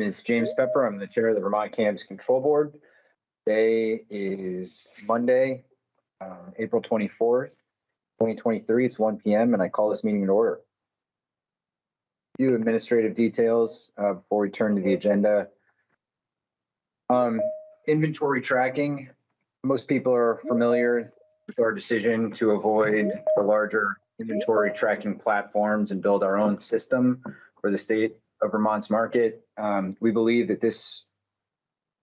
name is James Pepper. I'm the chair of the Vermont Cannabis Control Board. Today is Monday, um, April 24th, 2023. It's 1 PM and I call this meeting in order. A few administrative details uh, before we turn to the agenda. Um, Inventory tracking. Most people are familiar with our decision to avoid the larger inventory tracking platforms and build our own system for the state of Vermont's market. Um, we believe that this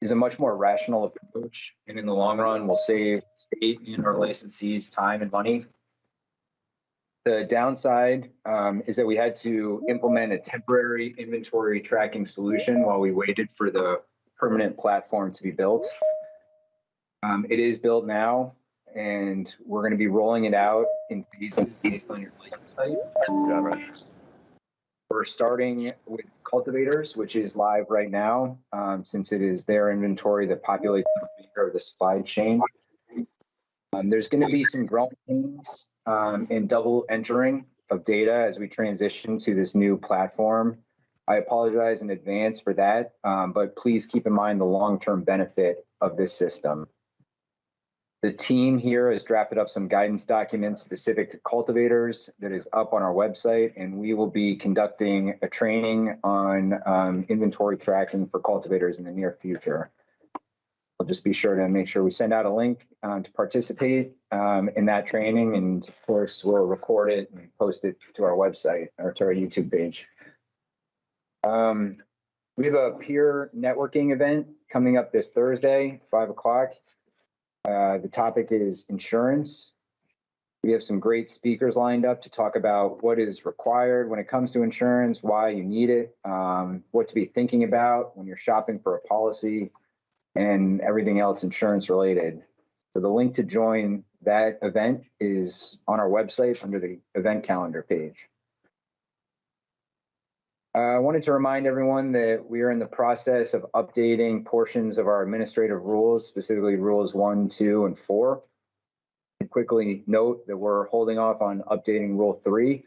is a much more rational approach and in the long run will save state and our licensees time and money. The downside um, is that we had to implement a temporary inventory tracking solution while we waited for the permanent platform to be built. Um, it is built now and we're going to be rolling it out in phases based on your license type. We're starting with cultivators, which is live right now, um, since it is their inventory that populates the the supply chain. Um, there's going to be some growing pains um, in double entering of data as we transition to this new platform. I apologize in advance for that, um, but please keep in mind the long-term benefit of this system. The team here has drafted up some guidance documents specific to cultivators that is up on our website, and we will be conducting a training on um, inventory tracking for cultivators in the near future. We'll just be sure to make sure we send out a link uh, to participate um, in that training, and of course, we'll record it and post it to our website or to our YouTube page. Um, we have a peer networking event coming up this Thursday, five o'clock. Uh, the topic is insurance. We have some great speakers lined up to talk about what is required when it comes to insurance, why you need it, um, what to be thinking about when you're shopping for a policy, and everything else insurance related. So the link to join that event is on our website under the event calendar page. Uh, I wanted to remind everyone that we are in the process of updating portions of our administrative rules, specifically rules one, two, and four. And quickly note that we're holding off on updating rule three,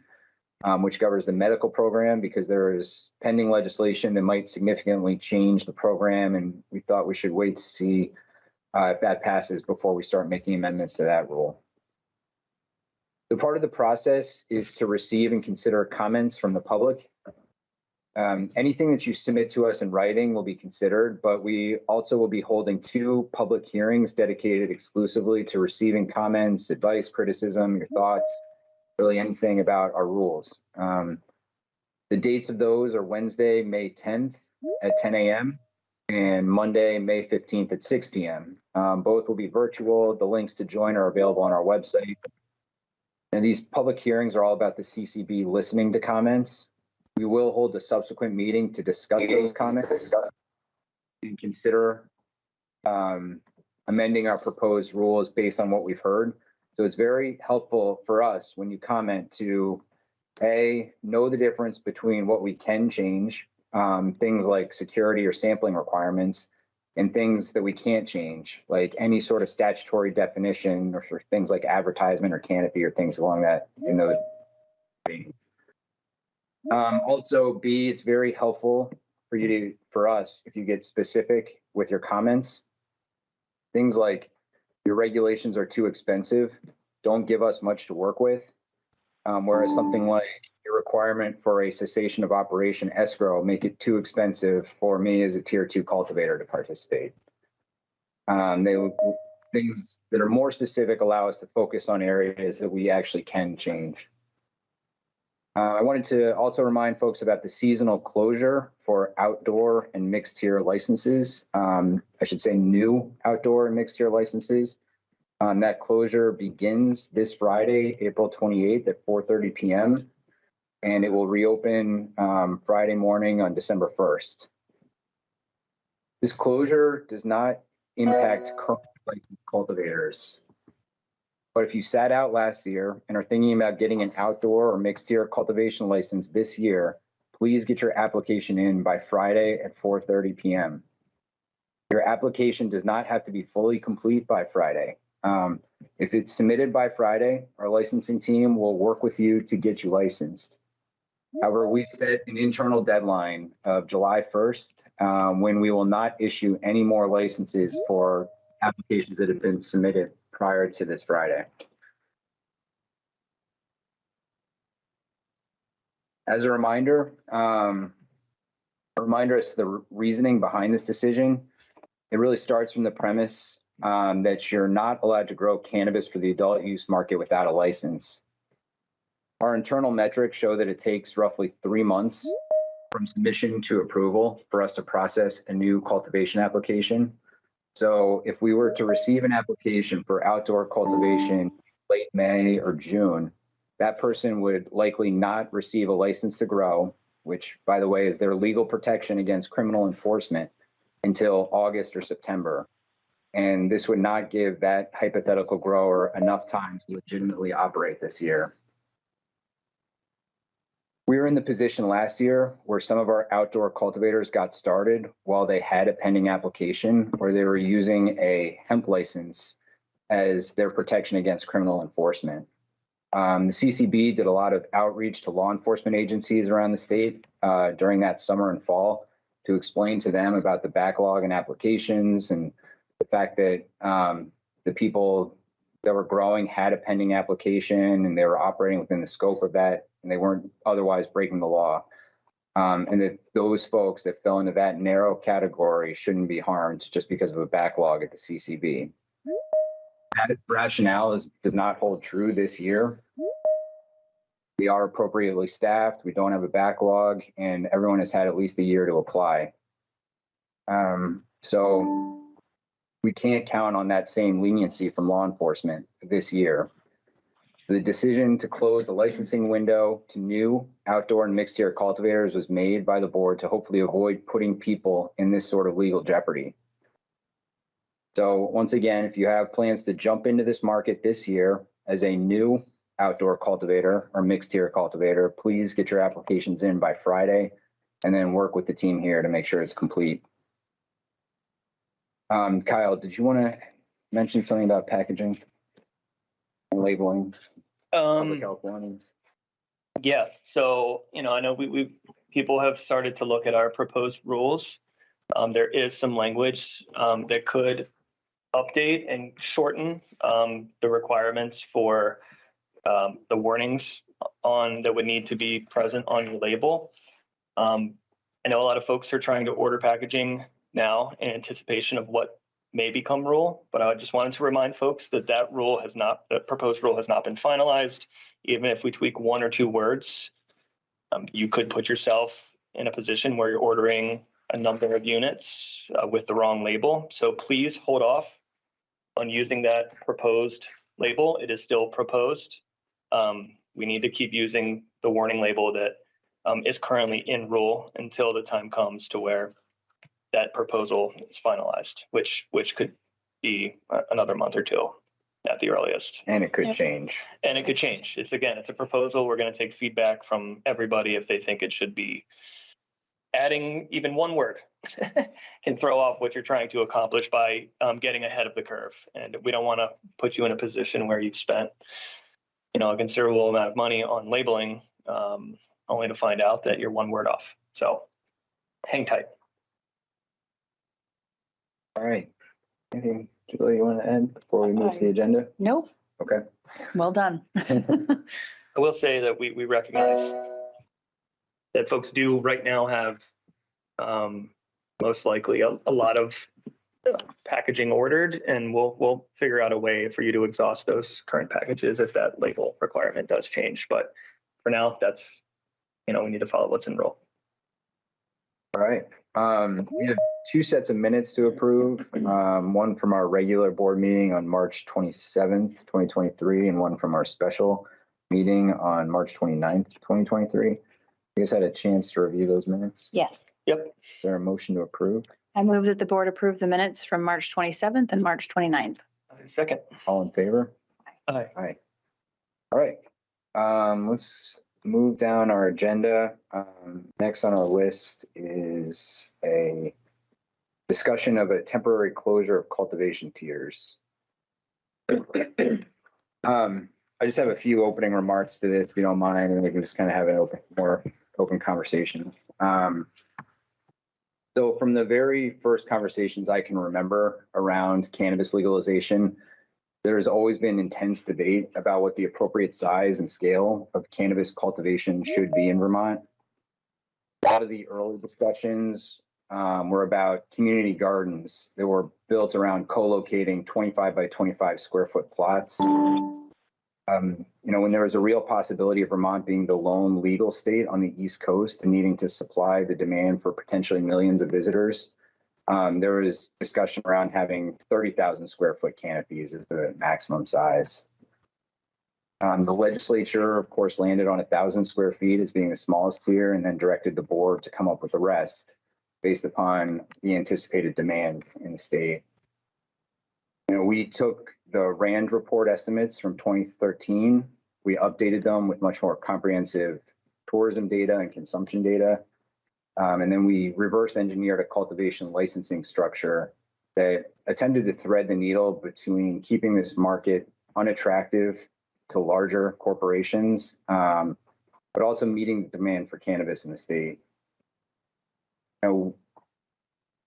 um, which governs the medical program because there is pending legislation that might significantly change the program. And we thought we should wait to see uh, if that passes before we start making amendments to that rule. The part of the process is to receive and consider comments from the public um, anything that you submit to us in writing will be considered, but we also will be holding two public hearings dedicated exclusively to receiving comments, advice, criticism, your thoughts, really anything about our rules. Um, the dates of those are Wednesday, May 10th at 10 a.m. and Monday, May 15th at 6 p.m. Um, both will be virtual. The links to join are available on our website. And these public hearings are all about the CCB listening to comments. We will hold a subsequent meeting to discuss those comments and consider um, amending our proposed rules based on what we've heard. So it's very helpful for us when you comment to A, know the difference between what we can change, um, things like security or sampling requirements, and things that we can't change, like any sort of statutory definition or for things like advertisement or canopy or things along that in those. Um, also, B, it's very helpful for you to, for us, if you get specific with your comments. Things like your regulations are too expensive, don't give us much to work with. Um, whereas something like your requirement for a cessation of operation escrow make it too expensive for me as a tier two cultivator to participate. Um, they things that are more specific allow us to focus on areas that we actually can change. Uh, I wanted to also remind folks about the seasonal closure for outdoor and mixed tier licenses. Um, I should say new outdoor and mixed tier licenses. Um, that closure begins this Friday, April 28th at 4:30 p.m. and it will reopen um, Friday morning on December 1st. This closure does not impact current cultivators. But if you sat out last year and are thinking about getting an outdoor or mixed tier cultivation license this year, please get your application in by Friday at 4:30 p.m. Your application does not have to be fully complete by Friday. Um, if it's submitted by Friday, our licensing team will work with you to get you licensed. However, we've set an internal deadline of July 1st um, when we will not issue any more licenses for applications that have been submitted prior to this Friday. As a reminder, um, a reminder as to the reasoning behind this decision, it really starts from the premise um, that you're not allowed to grow cannabis for the adult use market without a license. Our internal metrics show that it takes roughly three months from submission to approval for us to process a new cultivation application. So if we were to receive an application for outdoor cultivation late May or June, that person would likely not receive a license to grow, which by the way is their legal protection against criminal enforcement until August or September. And this would not give that hypothetical grower enough time to legitimately operate this year. We were in the position last year where some of our outdoor cultivators got started while they had a pending application where they were using a hemp license as their protection against criminal enforcement. Um, the CCB did a lot of outreach to law enforcement agencies around the state uh, during that summer and fall to explain to them about the backlog and applications and the fact that um, the people that were growing had a pending application and they were operating within the scope of that and they weren't otherwise breaking the law. Um, and that those folks that fell into that narrow category shouldn't be harmed just because of a backlog at the CCB. That rationale is, does not hold true this year. We are appropriately staffed, we don't have a backlog, and everyone has had at least a year to apply. Um, so we can't count on that same leniency from law enforcement this year. The decision to close the licensing window to new outdoor and mixed tier cultivators was made by the board to hopefully avoid putting people in this sort of legal jeopardy. So once again, if you have plans to jump into this market this year as a new outdoor cultivator or mixed tier cultivator, please get your applications in by Friday and then work with the team here to make sure it's complete. Um, Kyle, did you want to mention something about packaging and labeling, Um, warnings? yeah, so, you know, I know we, we, people have started to look at our proposed rules. Um, there is some language, um, that could update and shorten, um, the requirements for, um, the warnings on, that would need to be present on your label. Um, I know a lot of folks are trying to order packaging now in anticipation of what may become rule, but I just wanted to remind folks that that rule has not, the proposed rule has not been finalized. Even if we tweak one or two words, um, you could put yourself in a position where you're ordering a number of units uh, with the wrong label. So please hold off on using that proposed label. It is still proposed. Um, we need to keep using the warning label that um, is currently in rule until the time comes to where that proposal is finalized, which, which could be another month or two at the earliest. And it could Yep. change. And it could change. It's again, it's a proposal. We're going to take feedback from everybody if they think it should be adding even one word can throw off what you're trying to accomplish by um, getting ahead of the curve. And we don't want to put you in a position where you've spent, you know, a considerable amount of money on labeling, um, only to find out that you're one word off. So hang tight. All right. Anything, Julie, you want to add before we move to the agenda? Nope, Okay. well done. I will say that we, we recognize that folks do right now have um, most likely a, a lot of uh, packaging ordered and we'll, we'll figure out a way for you to exhaust those current packages if that label requirement does change. But for now, that's, you know, we need to follow what's in rule. All right. Um, we have two sets of minutes to approve. Um, one from our regular board meeting on March twenty-seventh, twenty twenty-three, and one from our special meeting on March 29th, twenty twenty-three. You guys had a chance to review those minutes? Yes, Yep. Is there a motion to approve? I move that the board approve the minutes from March 27th and March 29th. Second. All in favor? Aye. Aye. All right. Um, let's move down our agenda. Um, next on our list is a discussion of a temporary closure of cultivation tiers. Um, I just have a few opening remarks to this, if you don't mind, and we can just kind of have an open, more open conversation. Um, So from the very first conversations I can remember around cannabis legalization, there's always been intense debate about what the appropriate size and scale of cannabis cultivation should be in Vermont. A lot of the early discussions um, were about community gardens that were built around co-locating 25 by 25 square foot plots. Um, you know, when there was a real possibility of Vermont being the lone legal state on the East Coast and needing to supply the demand for potentially millions of visitors, um, there was discussion around having 30,000 square foot canopies as the maximum size. Um, the legislature, of course, landed on a thousand square feet as being the smallest tier and then directed the board to come up with the rest based upon the anticipated demand in the state. You know, we took the RAND report estimates from 2013. We updated them with much more comprehensive tourism data and consumption data. Um, and then we reverse engineered a cultivation licensing structure that attempted to thread the needle between keeping this market unattractive to larger corporations, um, but also meeting the demand for cannabis in the state. Now,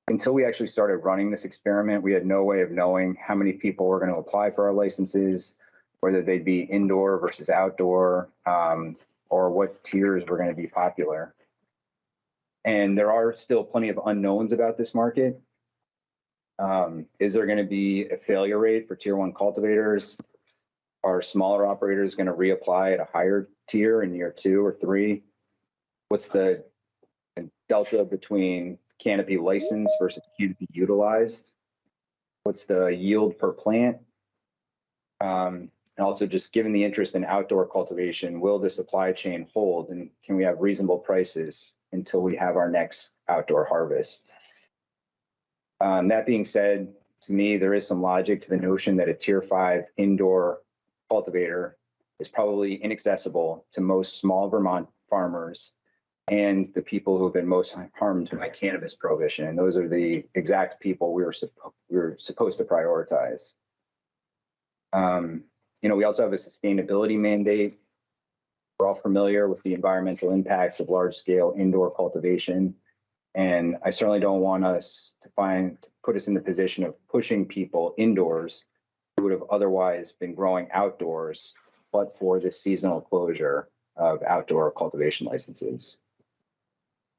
until we actually started running this experiment, we had no way of knowing how many people were going to apply for our licenses, whether they'd be indoor versus outdoor, um, or what tiers were going to be popular. And there are still plenty of unknowns about this market. Um, is there going to be a failure rate for tier one cultivators? Are smaller operators going to reapply at a higher tier in year two or three? What's the delta between canopy license versus canopy utilized? What's the yield per plant? Um, and also just given the interest in outdoor cultivation, will the supply chain hold and can we have reasonable prices until we have our next outdoor harvest? Um, that being said, to me, there is some logic to the notion that a tier five indoor cultivator is probably inaccessible to most small Vermont farmers and the people who have been most harmed by cannabis prohibition. And those are the exact people we were, we were supposed to prioritize. Um, you know, we also have a sustainability mandate. We're all familiar with the environmental impacts of large scale indoor cultivation. And I certainly don't want us to find, to put us in the position of pushing people indoors who would have otherwise been growing outdoors, but for this seasonal closure of outdoor cultivation licenses.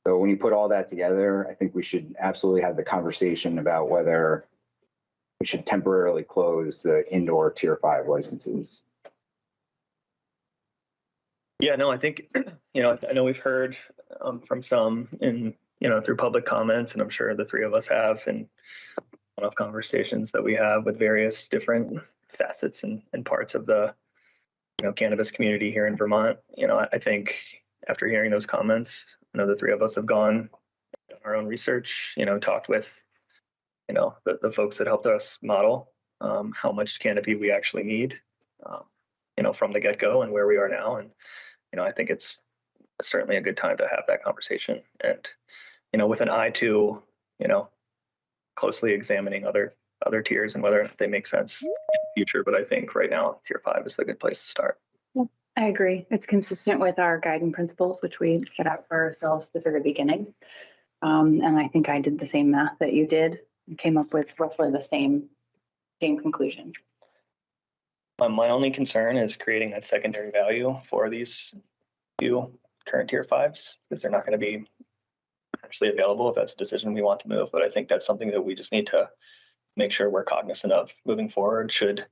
So when you put all that together, I think we should absolutely have the conversation about whether we should temporarily close the indoor tier five licenses. Yeah, no, I think, you know, I know we've heard um, from some in, you know, through public comments, and I'm sure the three of us have in a lot of conversations that we have with various different facets and, and parts of the, you know, cannabis community here in Vermont. You know, I, I think after hearing those comments, I know the three of us have gone, done our own research, you know, talked with, you know, the, the folks that helped us model um, how much canopy we actually need, um, you know, from the get go and where we are now. And, you know, I think it's certainly a good time to have that conversation and, you know, with an eye to, you know, closely examining other other tiers and whether they make sense in the future. But I think right now, tier five is a good place to start. I agree. It's consistent with our guiding principles, which we set out for ourselves at the very beginning. Um, and I think I did the same math that you did and came up with roughly the same, same conclusion. My only concern is creating that secondary value for these few current tier fives, because they're not going to be actually available if that's a decision we want to move. But I think that's something that we just need to make sure we're cognizant of moving forward should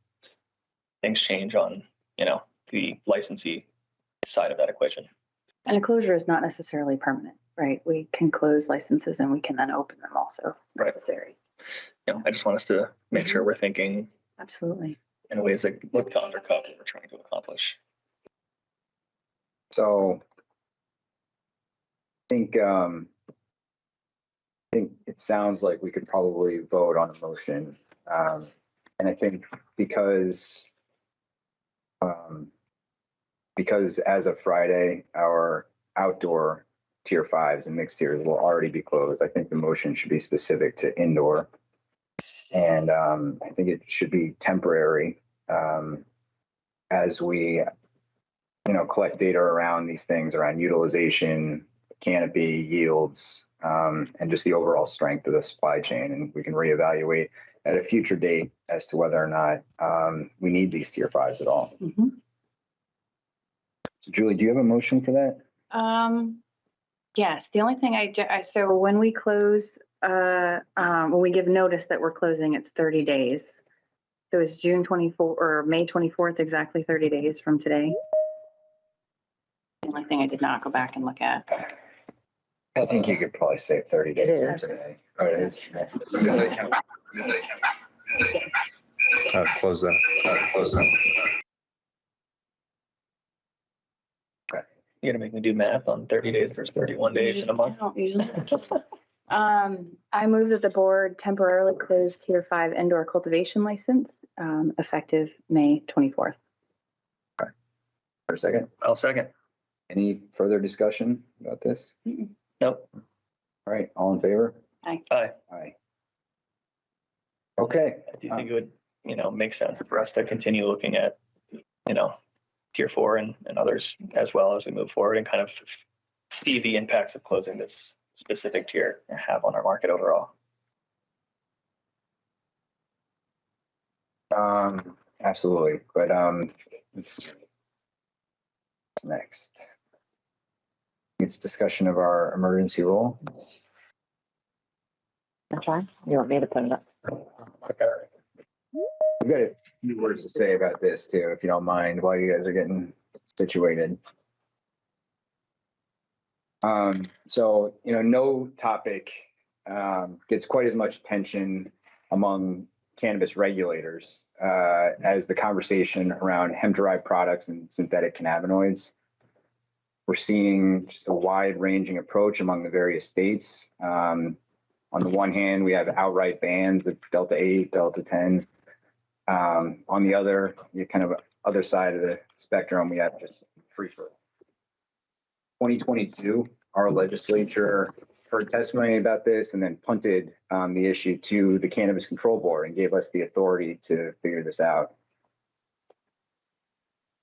things change on, you know, the licensee side of that equation. And a closure is not necessarily permanent, right? We can close licenses and we can then open them also if Right. necessary. You know, I just want us to make sure mhm. we're thinking Absolutely. In ways that look to undercut what we're trying to accomplish. So I think, um, I think it sounds like we could probably vote on a motion. Um, and I think because, um, because as of Friday, our outdoor tier fives and mixed tiers will already be closed. I think the motion should be specific to indoor. And, um, I think it should be temporary, um, as we you know, collect data around these things, around utilization, canopy yields, um, and just the overall strength of the supply chain. And we can reevaluate at a future date as to whether or not um, we need these tier fives at all. Mhm. So Julie, do you have a motion for that? Um, yes, the only thing I, ju- I, so when we close, uh, um, when we give notice that we're closing, it's thirty days. So it's June twenty-four, or May twenty-fourth, exactly thirty days from today. The only thing I did not go back and look at. I think you could probably say thirty days from today. Oh, it is. Uh, close that. Uh, close that. You're gonna make me do math on thirty days versus thirty-one days in a month. I don't usually. Um, I move that the board temporarily close tier five indoor cultivation license, um, effective May twenty-fourth. For a second, I'll second. any further discussion about this? Nope. All right, all in favor? Aye. Aye. Okay, I do think it would, you know, make sense for us to continue looking at, you know, tier four and, and others as well as we move forward and kind of see the impacts of closing this specific tier have on our market overall. um, absolutely, but, um, let's see. What's next? It's discussion of our emergency rule. That's fine. You want me to put it up? Okay. We've got a few words to say about this too, if you don't mind, while you guys are getting situated. Um, so, you know, no topic, um, gets quite as much attention among cannabis regulators, uh, as the conversation around hemp-derived products and synthetic cannabinoids. We're seeing just a wide ranging approach among the various states. Um, on the one hand, we have outright bans of Delta eight, Delta ten. Um, on the other, you kind of other side of the spectrum, we have just free for. Twenty twenty-two, our legislature heard testimony about this and then punted um, the issue to the Cannabis Control Board and gave us the authority to figure this out.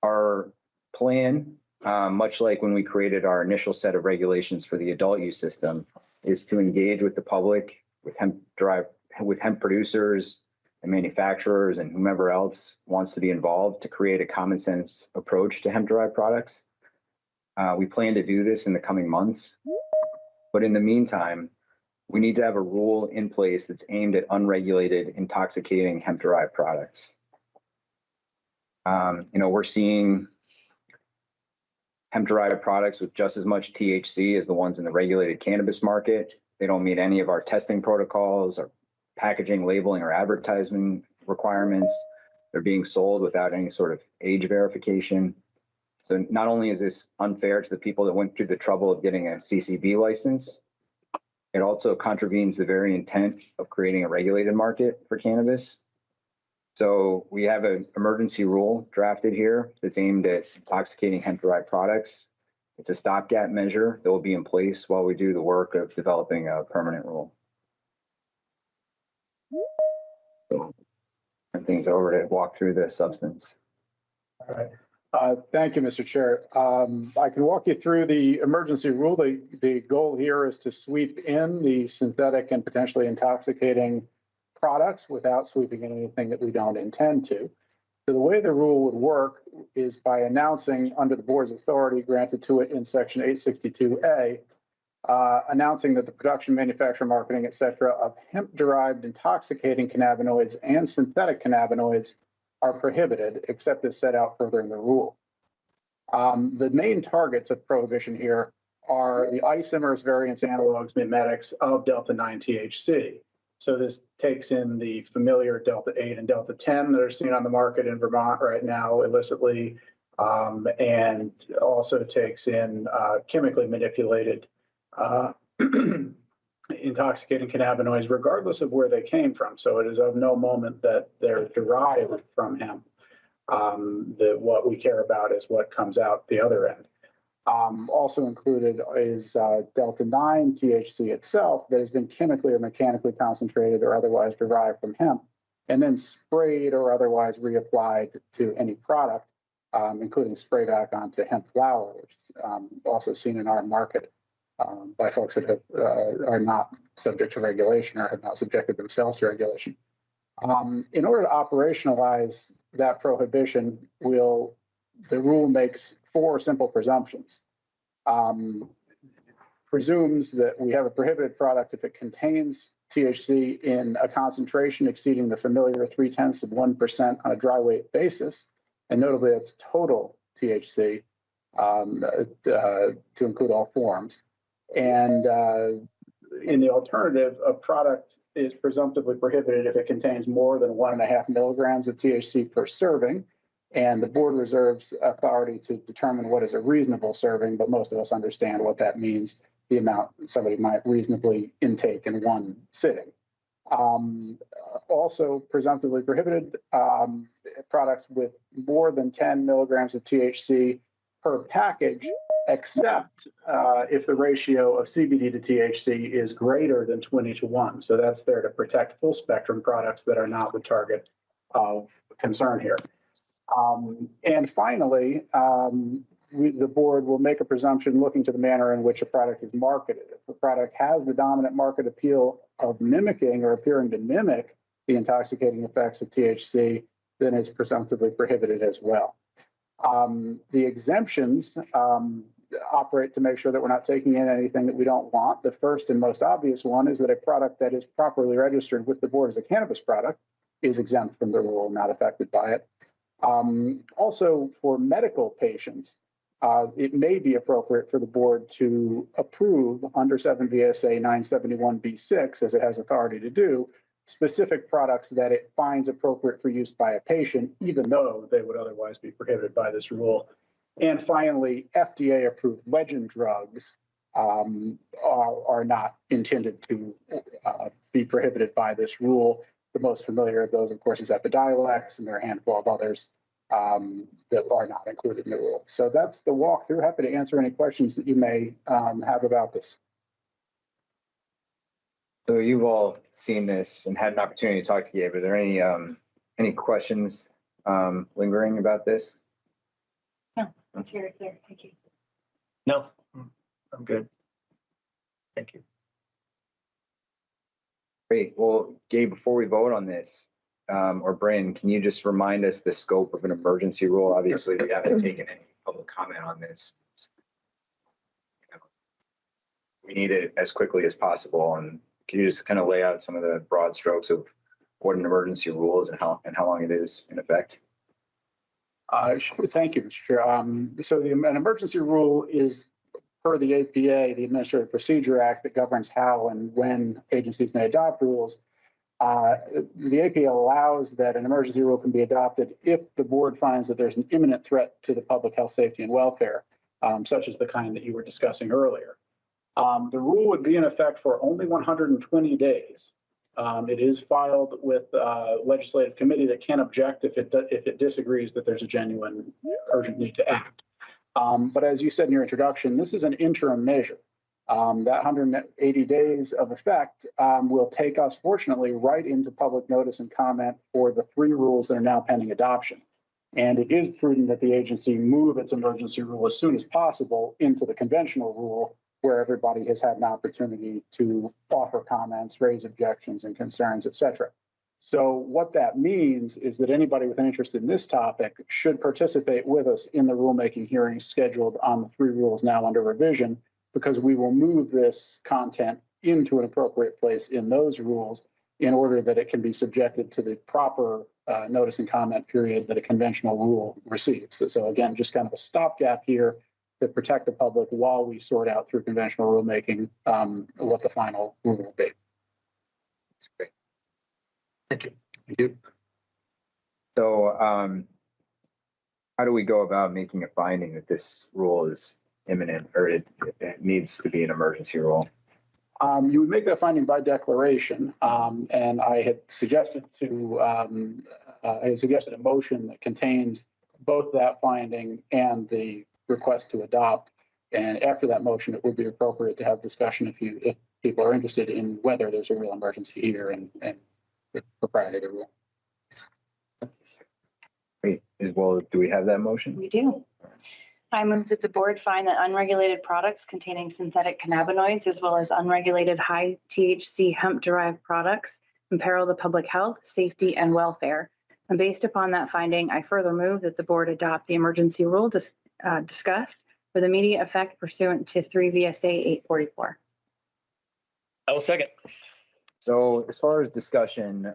Our plan, um, much like when we created our initial set of regulations for the adult use system, is to engage with the public, with hemp drive, with hemp producers, and manufacturers and whomever else wants to be involved to create a common sense approach to hemp derived products. Uh, we plan to do this in the coming months. But in the meantime, we need to have a rule in place that's aimed at unregulated intoxicating hemp derived products. Um, you know, we're seeing hemp derived products with just as much THC as the ones in the regulated cannabis market. They don't meet any of our testing protocols or packaging, labeling, or advertising requirements. They're being sold without any sort of age verification. So not only is this unfair to the people that went through the trouble of getting a CCB license, it also contravenes the very intent of creating a regulated market for cannabis. So we have an emergency rule drafted here that's aimed at intoxicating hemp-derived products. It's a stopgap measure that will be in place while we do the work of developing a permanent rule. So turn things over to walk through the substance. All right. Uh, Thank you, Mr. Chair. Um, I can walk you through the emergency rule. The, the goal here is to sweep in the synthetic and potentially intoxicating products without sweeping in anything that we don't intend to. So the way the rule would work is by announcing under the board's authority granted to it in section 862A, uh, announcing that the production, manufacture, marketing, et cetera, of hemp-derived intoxicating cannabinoids and synthetic cannabinoids are prohibited, except as set out further in the rule. Um, the main targets of prohibition here are the isomers, variants, analogs, mimetics of delta 9 THC. So this takes in the familiar delta 8 and delta 10 that are seen on the market in Vermont right now illicitly, um, and also takes in uh, chemically manipulated uh, intoxicating cannabinoids, regardless of where they came from. So it is of no moment that they're derived from hemp. Um, what we care about is what comes out the other end. Um, also included is uh, delta 9 THC itself that has been chemically or mechanically concentrated or otherwise derived from hemp, and then sprayed or otherwise reapplied to any product, um, including spray back onto hemp flower, which is um, also seen in our market um, by folks that have, uh, are not subject to regulation or have not subjected themselves to regulation. Um, in order to operationalize that prohibition, will, the rule makes four simple presumptions. Um, presumes that we have a prohibited product if it contains THC in a concentration exceeding the familiar three tenths of one percent on a dry weight basis. And notably, it's total THC um, uh, to include all forms. And uh, in the alternative, a product is presumptively prohibited if it contains more than one and a half milligrams of THC per serving. And the board reserves authority to determine what is a reasonable serving, but most of us understand what that means, the amount somebody might reasonably intake in one sitting. Um, also presumptively prohibited, um, products with more than 10 milligrams of THC per package, except uh, if the ratio of CBD to THC is greater than 20 to 1. So that's there to protect full spectrum products that are not the target of concern here. Um, and finally, um, we, the board will make a presumption looking to the manner in which a product is marketed. If the product has the dominant market appeal of mimicking or appearing to mimic the intoxicating effects of THC, then it's presumptively prohibited as well. Um, the exemptions um, operate to make sure that we're not taking in anything that we don't want. The first and most obvious one is that a product that is properly registered with the board as a cannabis product is exempt from the rule, not affected by it. Um, also, for medical patients, uh, it may be appropriate for the board to approve under 7 VSA 971B6, as it has authority to do, specific products that it finds appropriate for use by a patient, even though they would otherwise be prohibited by this rule. And finally, FDA approved legend drugs um, are, are, not intended to uh, be prohibited by this rule. The most familiar of those, of course, is Epidiolex, and there are a handful of others um, that are not included in the rule. So that's the walkthrough. Happy to answer any questions that you may um, have about this. So you've all seen this and had an opportunity to talk to Gabe. Is there any, um, any questions, um, lingering about this? It's very clear. Thank you. No, I'm good. Thank you. Great. Well, Gabe, before we vote on this, um, or Bryn, can you just remind us the scope of an emergency rule? Obviously, we haven't taken any public comment on this. We need it as quickly as possible. And can you just kind of lay out some of the broad strokes of what an emergency rule is and how, and how long it is in effect? Uh. Thank you, Mr. Chair. Um, so the, an emergency rule is per the APA, the Administrative Procedure Act that governs how and when agencies may adopt rules. Uh, the APA allows that an emergency rule can be adopted if the board finds that there's an imminent threat to the public health, safety, and welfare, um, such as the kind that you were discussing earlier. Um, the rule would be in effect for only 120 days. Um, it is filed with a legislative committee that can object if it if it disagrees that there's a genuine urgent need to act. Um, but as you said in your introduction, this is an interim measure. Um, that 180 days of effect um, will take us, fortunately, right into public notice and comment for the three rules that are now pending adoption. And it is prudent that the agency move its emergency rule as soon as possible into the conventional rule where everybody has had an opportunity to offer comments, raise objections and concerns, et cetera. So what that means is that anybody with an interest in this topic should participate with us in the rulemaking hearings scheduled on the three rules now under revision, because we will move this content into an appropriate place in those rules in order that it can be subjected to the proper uh, notice and comment period that a conventional rule receives. So again, just kind of a stopgap here to protect the public while we sort out through conventional rulemaking um, what the final rule will be. Great. Thank you. Thank you. So, um, how do we go about making a finding that this rule is imminent or it, it needs to be an emergency rule? Um, you would make that finding by declaration, um, and I had suggested to, um, uh, I had suggested a motion that contains both that finding and the request to adopt. And after that motion, it would be appropriate to have discussion if you, if people are interested in whether there's a real emergency here and, and the propriety of the rule. Wait, is, well, do we have that motion? We do. I move that the board find that unregulated products containing synthetic cannabinoids as well as unregulated high THC hemp-derived products imperil the public health, safety, and welfare. And based upon that finding, I further move that the board adopt the emergency rule dis- uh, discussed the immediate effect pursuant to three VSA eight forty-four. I will second. So as far as discussion,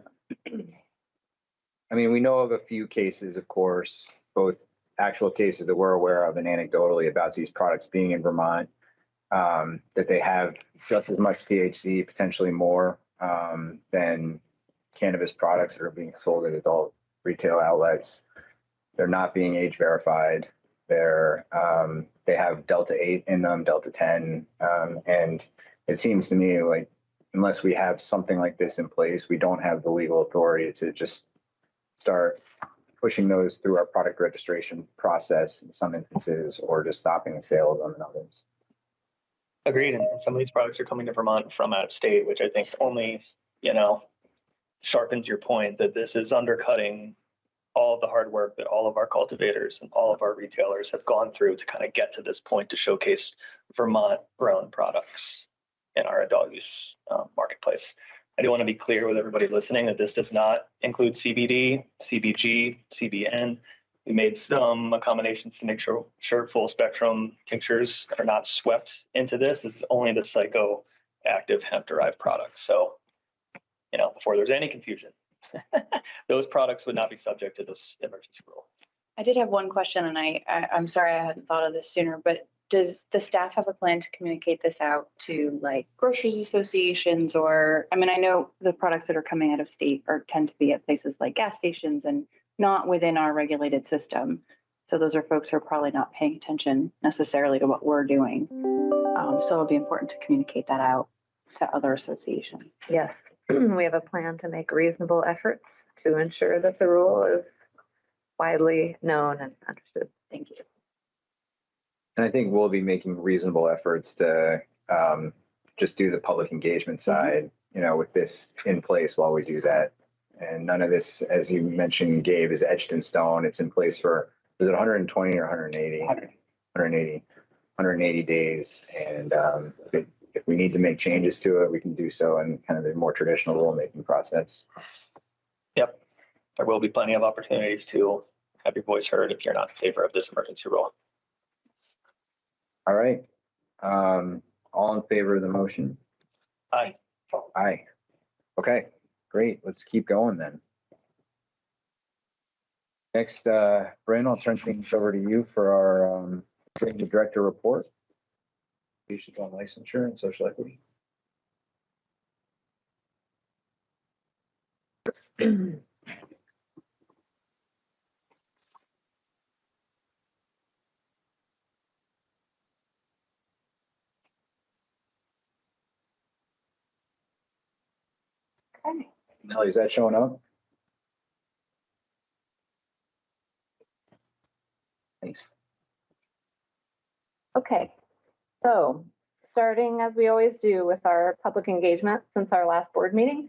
I mean, we know of a few cases, of course, both actual cases that we're aware of and anecdotally about these products being in Vermont, um, that they have just as much THC, potentially more, um, than cannabis products that are being sold at adult retail outlets. They're not being age verified. They're, um, they have Delta eight in them, Delta ten, um, and it seems to me like unless we have something like this in place, we don't have the legal authority to just start pushing those through our product registration process in some instances, or just stopping the sale of them in others. Agreed. And and some of these products are coming to Vermont from out of state, which I think only, you know, sharpens your point that this is undercutting all of the hard work that all of our cultivators and all of our retailers have gone through to kind of get to this point to showcase Vermont grown products in our adult use uh, marketplace. I do want to be clear with everybody listening that this does not include CBD, CBG, CBN. We made some accommodations to make sure, sure full spectrum tinctures are not swept into this. This is only the psychoactive hemp derived products. So, you know, before there's any confusion, those products would not be subject to this emergency rule. I did have one question and I, I, I'm sorry I hadn't thought of this sooner, but does the staff have a plan to communicate this out to like grocers associations or, I mean, I know the products that are coming out of state are tend to be at places like gas stations and not within our regulated system. So those are folks who are probably not paying attention necessarily to what we're doing. Um, so it'll be important to communicate that out to other associations. Yes, we have a plan to make reasonable efforts to ensure that the rule is widely known and understood. Thank you. And I think we'll be making reasonable efforts to um, just do the public engagement side, you know, with this in place while we do that. And none of this, as you mentioned, Gabe, is etched in stone. It's in place for, is it 120 or 180? 180, 180 days. And um, if, if we need to make changes to it, we can do so in kind of the more traditional rulemaking process. Yep. There will be plenty of opportunities to have your voice heard if you're not in favor of this emergency rule. All right. Um, all in favor of the motion? Aye. Aye. Okay, great. Let's keep going then. Next, uh, Bryn, I'll turn things over to you for our, um, executive director report. Issues on licensure and social equity. Okay. Nelly, is that showing up? Thanks. Okay, so starting as we always do with our public engagement since our last board meeting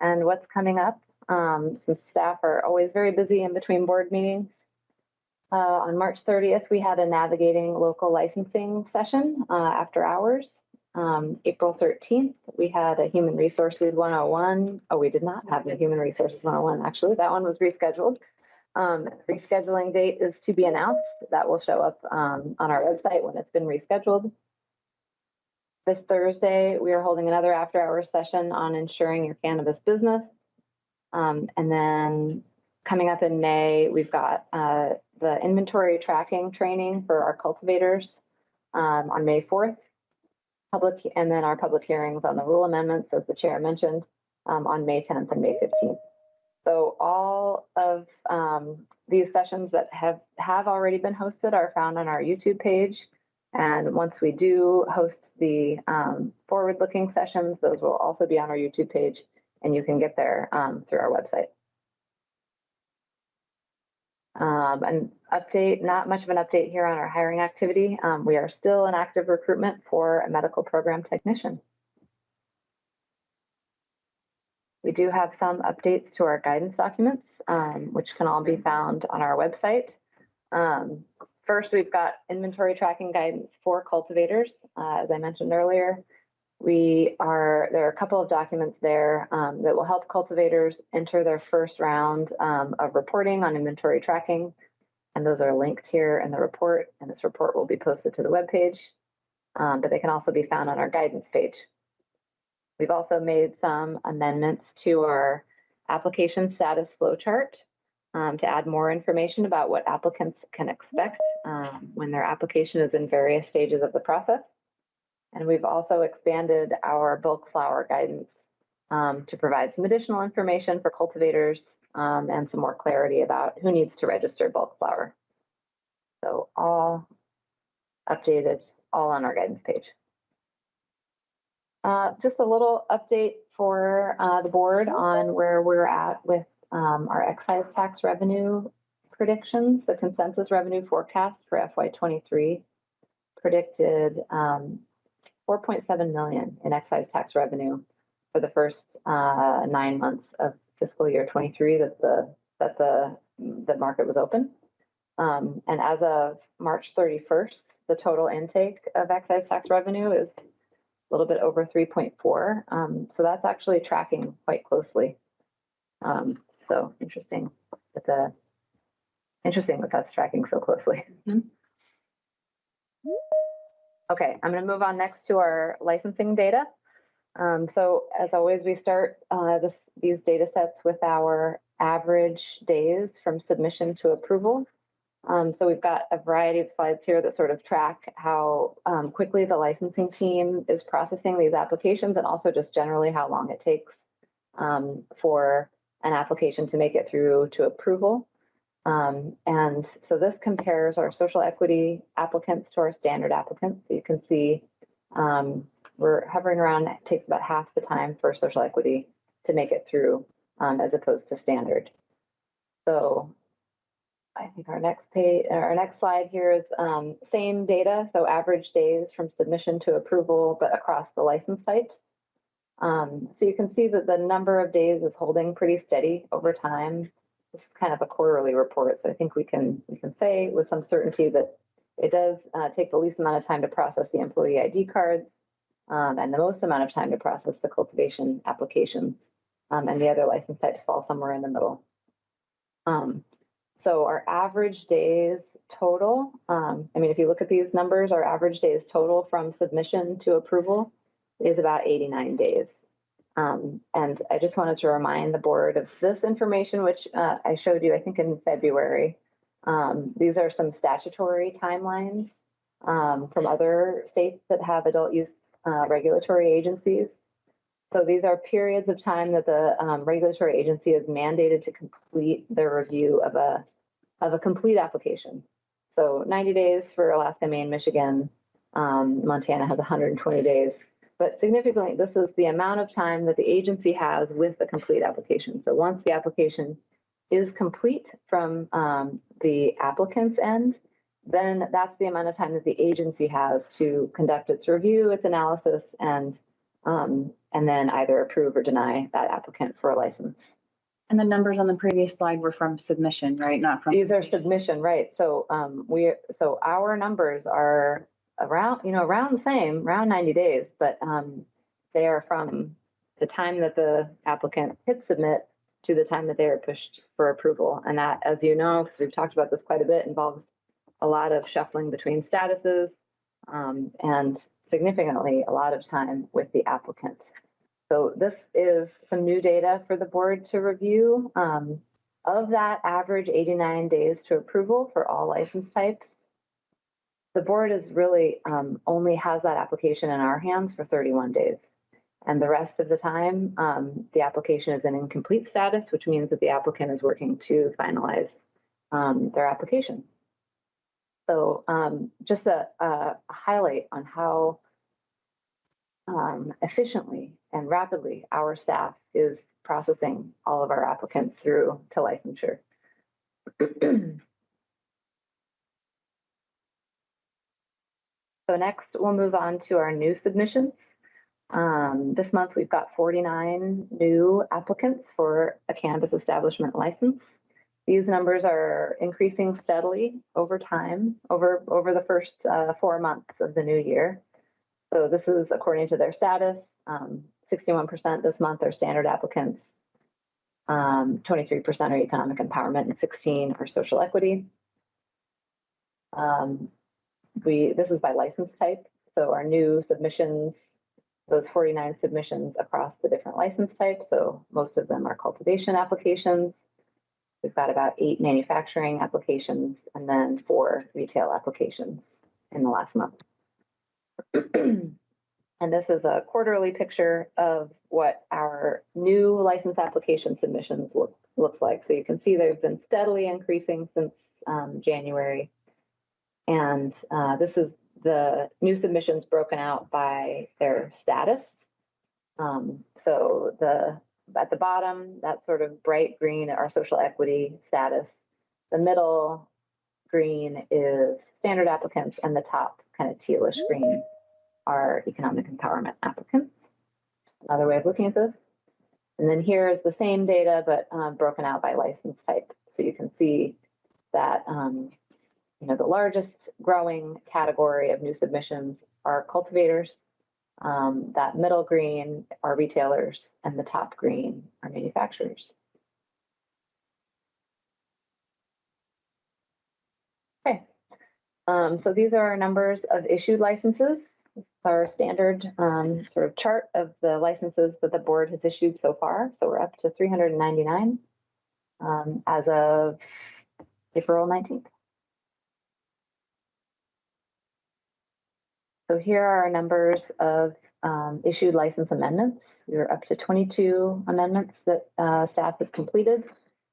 and what's coming up. Um, since staff are always very busy in between board meetings. Uh, on March 30th, we had a navigating local licensing session uh, after hours. Um, April 13th, we had a human resources 101. Oh, we did not have a human resources 101, actually. That one was rescheduled. Um, rescheduling date is to be announced. That will show up um, on our website when it's been rescheduled. This Thursday, we are holding another after hours session on insuring your cannabis business. Um, and then coming up in May, we've got uh, the inventory tracking training for our cultivators um, on May 4th. Public, and then our public hearings on the rule amendments, as the chair mentioned, um, on May 10th and May 15th. So all of um, these sessions that have, have already been hosted are found on our YouTube page. And once we do host the um, forward-looking sessions, those will also be on our YouTube page and you can get there um, through our website. Um, an update, not much of an update here on our hiring activity. Um, we are still in active recruitment for a medical program technician. We do have some updates to our guidance documents, um, which can all be found on our website. Um, first, we've got inventory tracking guidance for cultivators. Uh, as I mentioned earlier, we are, there are a couple of documents there um, that will help cultivators enter their first round um, of reporting on inventory tracking. And those are linked here in the report, and this report will be posted to the webpage. Um, but they can also be found on our guidance page. We've also made some amendments to our application status flowchart um, to add more information about what applicants can expect um, when their application is in various stages of the process. And we've also expanded our bulk flower guidance um, to provide some additional information for cultivators um, and some more clarity about who needs to register bulk flower. So all updated, all on our guidance page. Uh, just a little update for uh, the board on where we're at with um, our excise tax revenue predictions. The consensus revenue forecast for FY23 predicted um, 4.7 million in excise tax revenue for the first uh, nine months of fiscal year 23 that the that the the market was open. Um, and as of March 31st, the total intake of excise tax revenue is a little bit over 3.4. Um, so that's actually tracking quite closely. Um, so interesting that the interesting that that's tracking so closely. Okay, I'm going to move on next to our licensing data. Um, so as always, we start uh, this, these data sets with our average days from submission to approval. Um, so we've got a variety of slides here that sort of track how um, quickly the licensing team is processing these applications and also just generally how long it takes um, for an application to make it through to approval. Um, and so this compares our social equity applicants to our standard applicants. So you can see um, we're hovering around, it takes about half the time for social equity to make it through um, as opposed to standard. So I think our next page, our next slide here is um, same data. So average days from submission to approval, but across the license types. Um, so you can see that the number of days is holding pretty steady over time. This is kind of a quarterly report, so I think we can we can say with some certainty that it does uh, take the least amount of time to process the employee ID cards um, and the most amount of time to process the cultivation applications. Um, and the other license types fall somewhere in the middle. Um, so our average days total, um, I mean, if you look at these numbers, our average days total from submission to approval is about 89 days. Um, and I just wanted to remind the board of this information, which uh, I showed you, I think, in February. Um, these are some statutory timelines um, from other states that have adult use uh, regulatory agencies. So these are periods of time that the um, regulatory agency is mandated to complete their review of a of a complete application. So 90 days for Alaska, Maine, Michigan. Um, Montana has 120 days. But significantly, this is the amount of time that the agency has with the complete application. So once the application is complete from um, the applicant's end, then that's the amount of time that the agency has to conduct its review, its analysis, and um, and then either approve or deny that applicant for a license. And the numbers on the previous slide were from submission, right? Not from. These are submission, right? So um, we so our numbers are around, you know, around the same, around 90 days, but um, they are from the time that the applicant hits submit to the time that they are pushed for approval. And that, as you know, because we've talked about this quite a bit, involves a lot of shuffling between statuses um, and significantly a lot of time with the applicant. So this is some new data for the board to review. Um, of that average 89 days to approval for all license types, the board is really um, only has that application in our hands for 31 days. And the rest of the time, um, the application is in incomplete status, which means that the applicant is working to finalize um, their application. So um, just a, a, highlight on how um, efficiently and rapidly our staff is processing all of our applicants through to licensure. So next, we'll move on to our new submissions. Um, this month, we've got 49 new applicants for a cannabis establishment license. These numbers are increasing steadily over time, over, over the first uh, four months of the new year. So this is according to their status. Um, 61% this month are standard applicants. Um, 23% are economic empowerment and 16 are social equity. Um, we, this is by license type. So our new submissions, those 49 submissions across the different license types. So most of them are cultivation applications. We've got about eight manufacturing applications and then four retail applications in the last month. And this is a quarterly picture of what our new license application submissions look, looks like. So you can see they've been steadily increasing since um, January. And uh, this is the new submissions broken out by their status. Um, so the at the bottom, that sort of bright green, our social equity status. The middle green is standard applicants, and the top kind of tealish green are economic empowerment applicants. Another way of looking at this. And then here is the same data, but um, broken out by license type. So you can see that, um, you know, the largest growing category of new submissions are cultivators. Um, that middle green are retailers and the top green are manufacturers. Okay, um, so these are our numbers of issued licenses. This is our standard um, sort of chart of the licenses that the board has issued so far. So we're up to 399 um, as of April 19th. So here are our numbers of um, issued license amendments. We are up to 22 amendments that uh, staff has completed.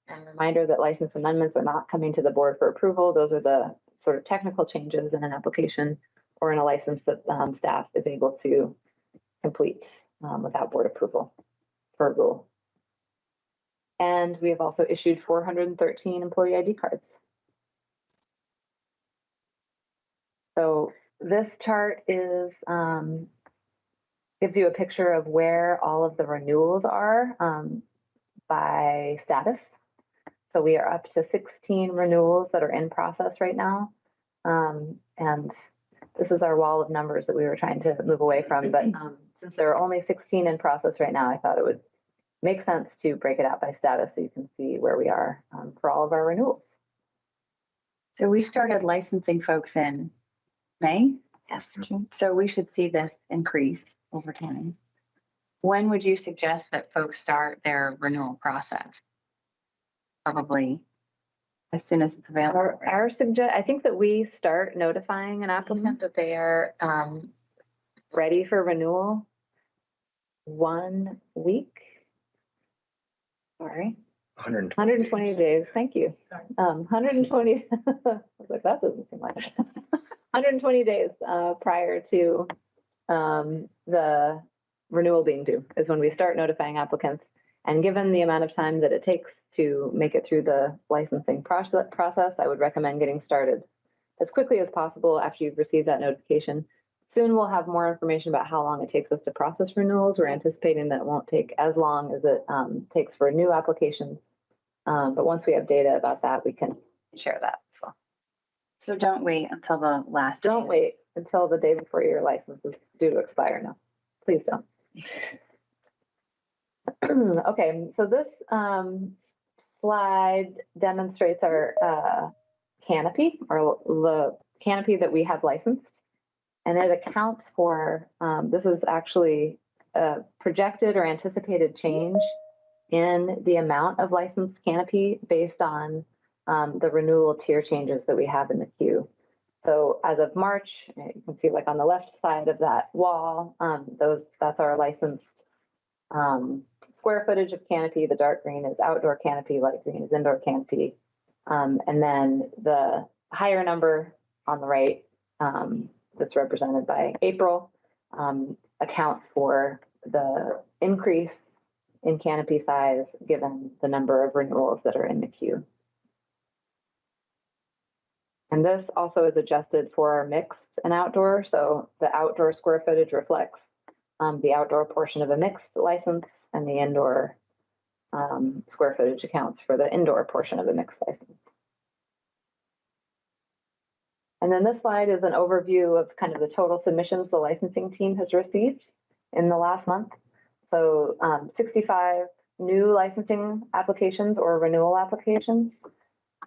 And a reminder that license amendments are not coming to the board for approval. Those are the sort of technical changes in an application or in a license that um, staff is able to complete um, without board approval per rule. And we have also issued 413 employee ID cards. So this chart is um, gives you a picture of where all of the renewals are um, by status. So we are up to 16 renewals that are in process right now. Um, and this is our wall of numbers that we were trying to move away from. But um, since there are only 16 in process right now, I thought it would make sense to break it out by status so you can see where we are um, for all of our renewals. So we started licensing folks in May. Yes. So we should see this increase over time. When would you suggest that folks start their renewal process? Probably as soon as it's available. Our, our suggest, I think that we start notifying an applicant that they are um, ready for renewal one week. Sorry, 120 days. days, thank you. Um, hundred and twenty, I was like, that doesn't seem like. Hundred and twenty days uh, prior to um, the renewal being due is when we start notifying applicants. And given the amount of time that it takes to make it through the licensing process, process, I would recommend getting started as quickly as possible after you've received that notification. Soon we'll have more information about how long it takes us to process renewals. We're anticipating that it won't take as long as it um, takes for a new applications. Um, but once we have data about that, we can share that. So don't wait until the last. Don't day. wait until the day before your license is due to expire. No, please don't. Okay, so this um, slide demonstrates our uh, canopy or the canopy that we have licensed. And it accounts for, um, this is actually a projected or anticipated change in the amount of licensed canopy based on um, the renewal tier changes that we have in the queue. So as of March, you can see like on the left side of that wall, um, those that's our licensed um, square footage of canopy. The dark green is outdoor canopy, light green is indoor canopy. Um, and then the higher number on the right um, that's represented by April um, accounts for the increase in canopy size given the number of renewals that are in the queue. And this also is adjusted for our mixed and outdoor. So the outdoor square footage reflects um, the outdoor portion of a mixed license and the indoor um, square footage accounts for the indoor portion of the mixed license. And then this slide is an overview of kind of the total submissions the licensing team has received in the last month. So um, 65 new licensing applications or renewal applications,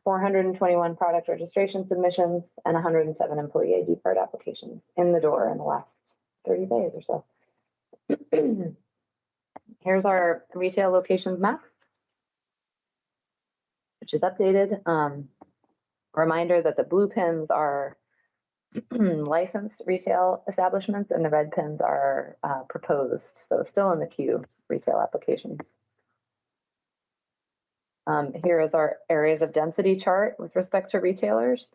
421 product registration submissions, and 107 employee ID card applications in the door in the last 30 days or so. Here's our retail locations map, which is updated. Um, Reminder that the blue pins are licensed retail establishments and the red pins are uh, proposed, so still in the queue retail applications. Um, Here is our areas of density chart with respect to retailers.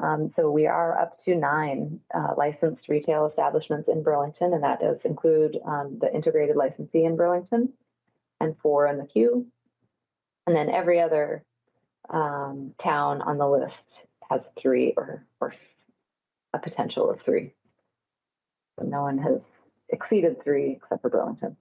Um, So we are up to nine uh, licensed retail establishments in Burlington, and that does include um, the integrated licensee in Burlington and four in the queue. And then every other um, town on the list has three or, or a potential of three. So no one has exceeded three except for Burlington.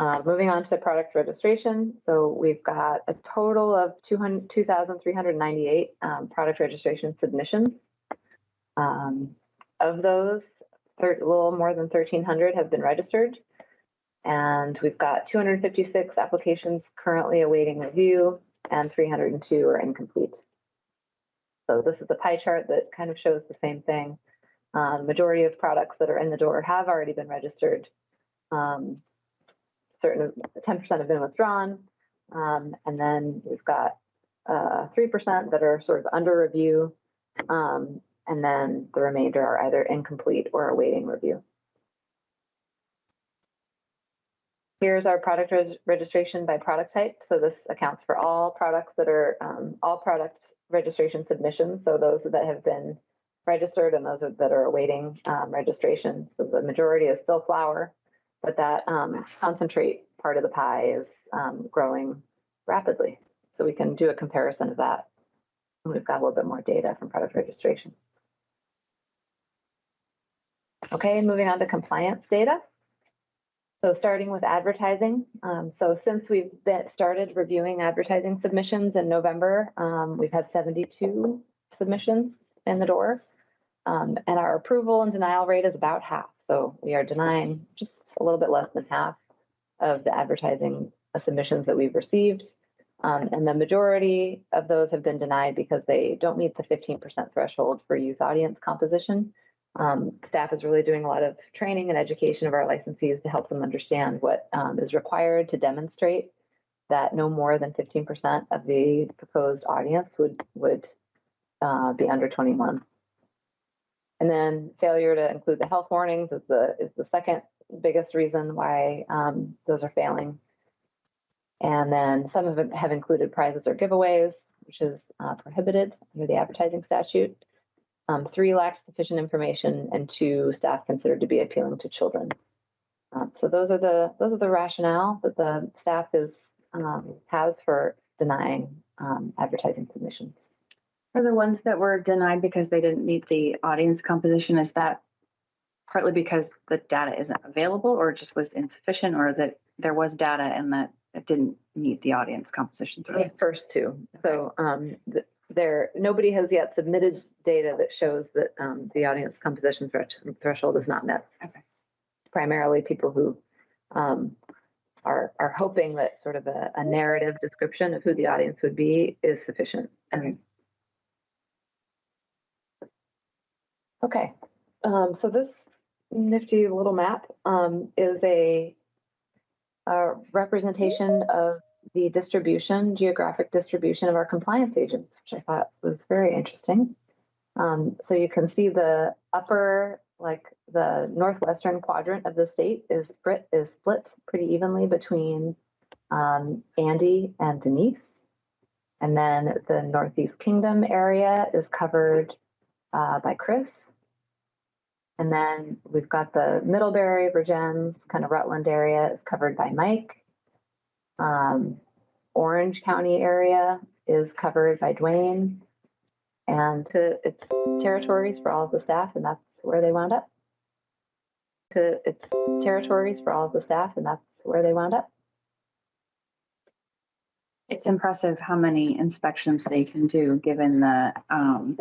Uh, moving on to product registration. So we've got a total of 200 2,398 um, product registration submissions. Um, of those, a little more than 1,300 have been registered. And we've got 256 applications currently awaiting review and 302 are incomplete. So this is the pie chart that kind of shows the same thing. Um, majority of products that are in the door have already been registered. Um, certain, 10% have been withdrawn. Um, and then we've got uh, 3% that are sort of under review. Um, and then the remainder are either incomplete or awaiting review. Here's our product registration by product type. So this accounts for all products that are, um, all product registration submissions. So those that have been registered and those that are awaiting, um, registration. So the majority is still flower, but that, um, concentrate part of the pie is, um, growing rapidly. So we can do a comparison of that. We've got a little bit more data from product registration. Okay, moving on to compliance data. So starting with advertising, um, so since we've been, started reviewing advertising submissions in November, um, we've had seventy-two submissions in the door. Um, and our approval and denial rate is about half, so we are denying just a little bit less than half of the advertising submissions that we've received. Um, and the majority of those have been denied because they don't meet the fifteen percent threshold for youth audience composition. Um, staff is really doing a lot of training and education of our licensees to help them understand what um, is required to demonstrate that no more than fifteen percent of the proposed audience would would uh, be under twenty-one. And then failure to include the health warnings is the is the second biggest reason why um, those are failing. And then some of them have included prizes or giveaways, which is uh, prohibited under the advertising statute. Um, three lacked sufficient information, and two staff considered to be appealing to children. Um, so those are the those are the rationale that the staff is um, has for denying um, advertising submissions. For the ones that were denied because they didn't meet the audience composition, is that partly because the data isn't available or just was insufficient or that there was data and that it didn't meet the audience composition? The first two. So um, th- there nobody has yet submitted data that shows that um, the audience composition thresh- threshold is not met. Okay. Primarily people who um, are are hoping that sort of a, a narrative description of who the audience would be is sufficient. And okay, um, so this nifty little map um, is a, a representation of the distribution, geographic distribution of our compliance agents, which I thought was very interesting. Um, so you can see the upper, like the northwestern quadrant of the state is split is split pretty evenly between um, Andy and Denise. And then the Northeast Kingdom area is covered uh, by Chris. And then we've got the Middlebury, Vergennes, kind of Rutland area is covered by Mike. Um, Orange County area is covered by Dwayne. And to its territories for all of the staff, and that's where they wound up. to its territories for all of the staff, and that's where they wound up. It's impressive how many inspections they can do, given the, um,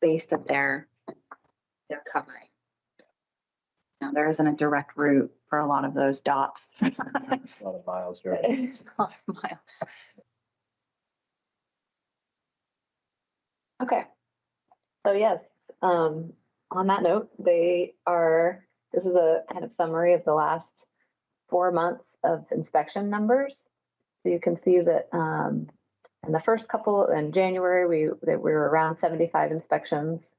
base that they're, they're covering. Now, there isn't a direct route for a lot of those dots. A lot of miles driven. It's a lot of miles. Okay. So yes, um, on that note, they are, this is a kind of summary of the last four months of inspection numbers. So you can see that, um, in the first couple, in January, we, that we were around seventy-five inspections.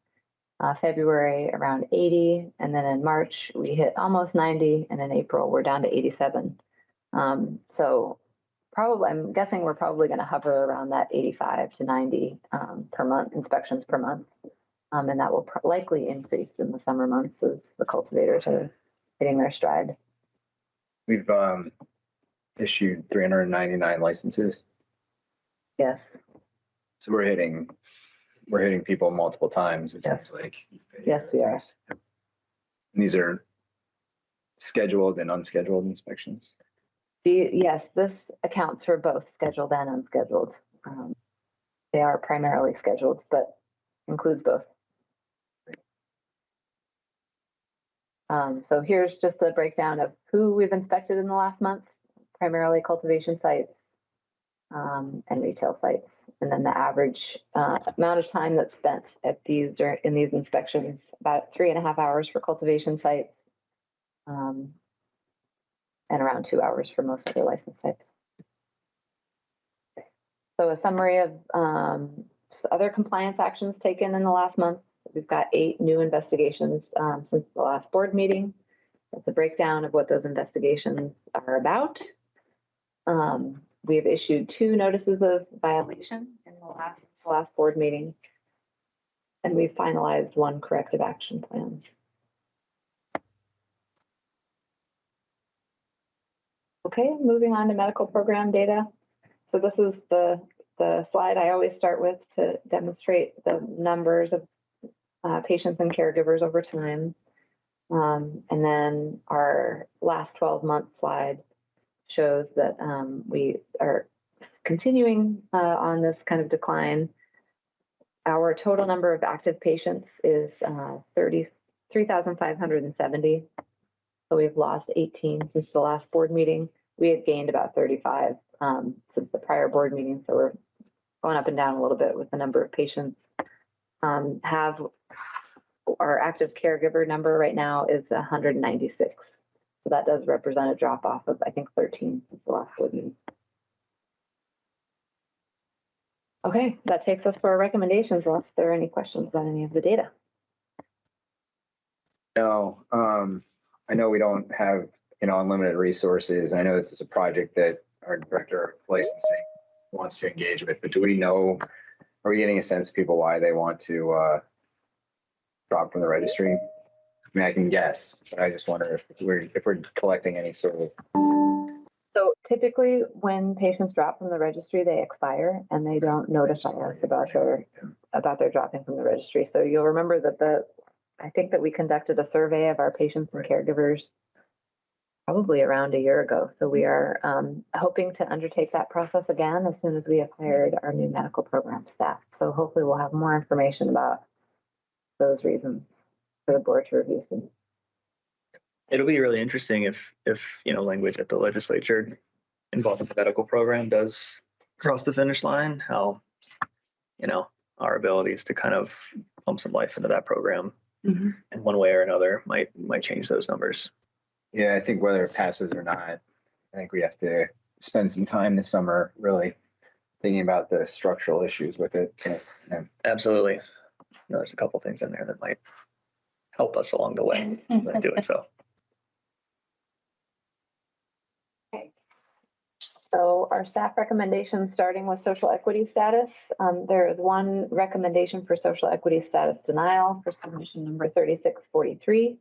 Uh, February around eighty, and then in March, we hit almost ninety, and in April, we're down to eighty-seven. Um, so probably, I'm guessing we're probably gonna hover around that eighty-five to ninety, um, per month, inspections per month. Um, and that will likely increase in the summer months as the cultivators are hitting their stride. We've um issued three hundred and ninety-nine licenses, Yes, so we're hitting, we're hitting people multiple times, it Yes. seems like. Yes, we are. And These are scheduled and unscheduled inspections. the, yes, this accounts for both scheduled and unscheduled. Um, They are primarily scheduled, but includes both. Um, so here's just a breakdown of who we've inspected in the last month, primarily cultivation sites um, and retail sites. And then the average uh, amount of time that's spent at these, in these inspections, about three and a half hours for cultivation sites. um, And around two hours for most other license types. So a summary of um, other compliance actions taken in the last month. We've got eight new investigations um, since the last board meeting. That's a breakdown of what those investigations are about. Um, we have issued two notices of violation in the last, last board meeting. And we've finalized one corrective action plan. Okay, moving on to medical program data. So this is the, the slide I always start with to demonstrate the numbers of uh, patients and caregivers over time. Um, and then our last twelve month slide shows that, um, we are continuing, uh, on this kind of decline. Our total number of active patients is, uh, thirty-three thousand five hundred and seventy. So we've lost eighteen since the last board meeting. We had gained about thirty-five, um, since the prior board meeting, so we're going up and down a little bit with the number of patients. Um, have our active caregiver number right now is hundred and ninety-six. So that does represent a drop off of, I think, thirteen since the last meeting. Okay, that takes us to our recommendations, unless there are any questions about any of the data. No, um, I know we don't have, you know, unlimited resources. I know this is a project that our director of licensing wants to engage with, but do we know, are we getting a sense of people why they want to, uh, drop from the registry? I mean, I can guess, but I just wonder if we're, if we're collecting any sort of, So typically, when patients drop from the registry, they expire and they don't notify us about their, about their dropping from the registry. So you'll remember that the, I think that we conducted a survey of our patients and caregivers probably around a year ago. So we are um, hoping to undertake that process again as soon as we have hired our new medical program staff. So hopefully we'll have more information about those reasons for the board to review soon. It'll be really interesting if, if, you know, language at the legislature involved involving the medical program does cross the finish line, how, you know, our abilities to kind of pump some life into that program Mhm. in one way or another might, might change those numbers. yeah, I think whether it passes or not, I think we have to spend some time this summer really thinking about the structural issues with it. So, yeah. Absolutely. You know, There's a couple things in there that might help us along the way by doing so. Okay. So our staff recommendations, starting with social equity status, um, there is one recommendation for social equity status denial for submission number thirty-six forty-three.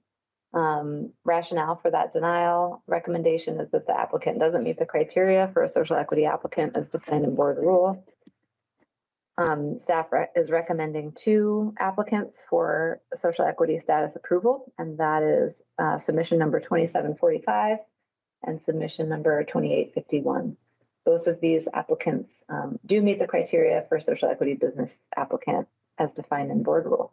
Um, rationale for that denial recommendation is that the applicant doesn't meet the criteria for a social equity applicant as defined in board rule. Um, staff re- is recommending two applicants for social equity status approval, and that is uh, submission number twenty-seven forty-five and submission number twenty-eight fifty-one. Both of these applicants um, do meet the criteria for social equity business applicant as defined in board rule.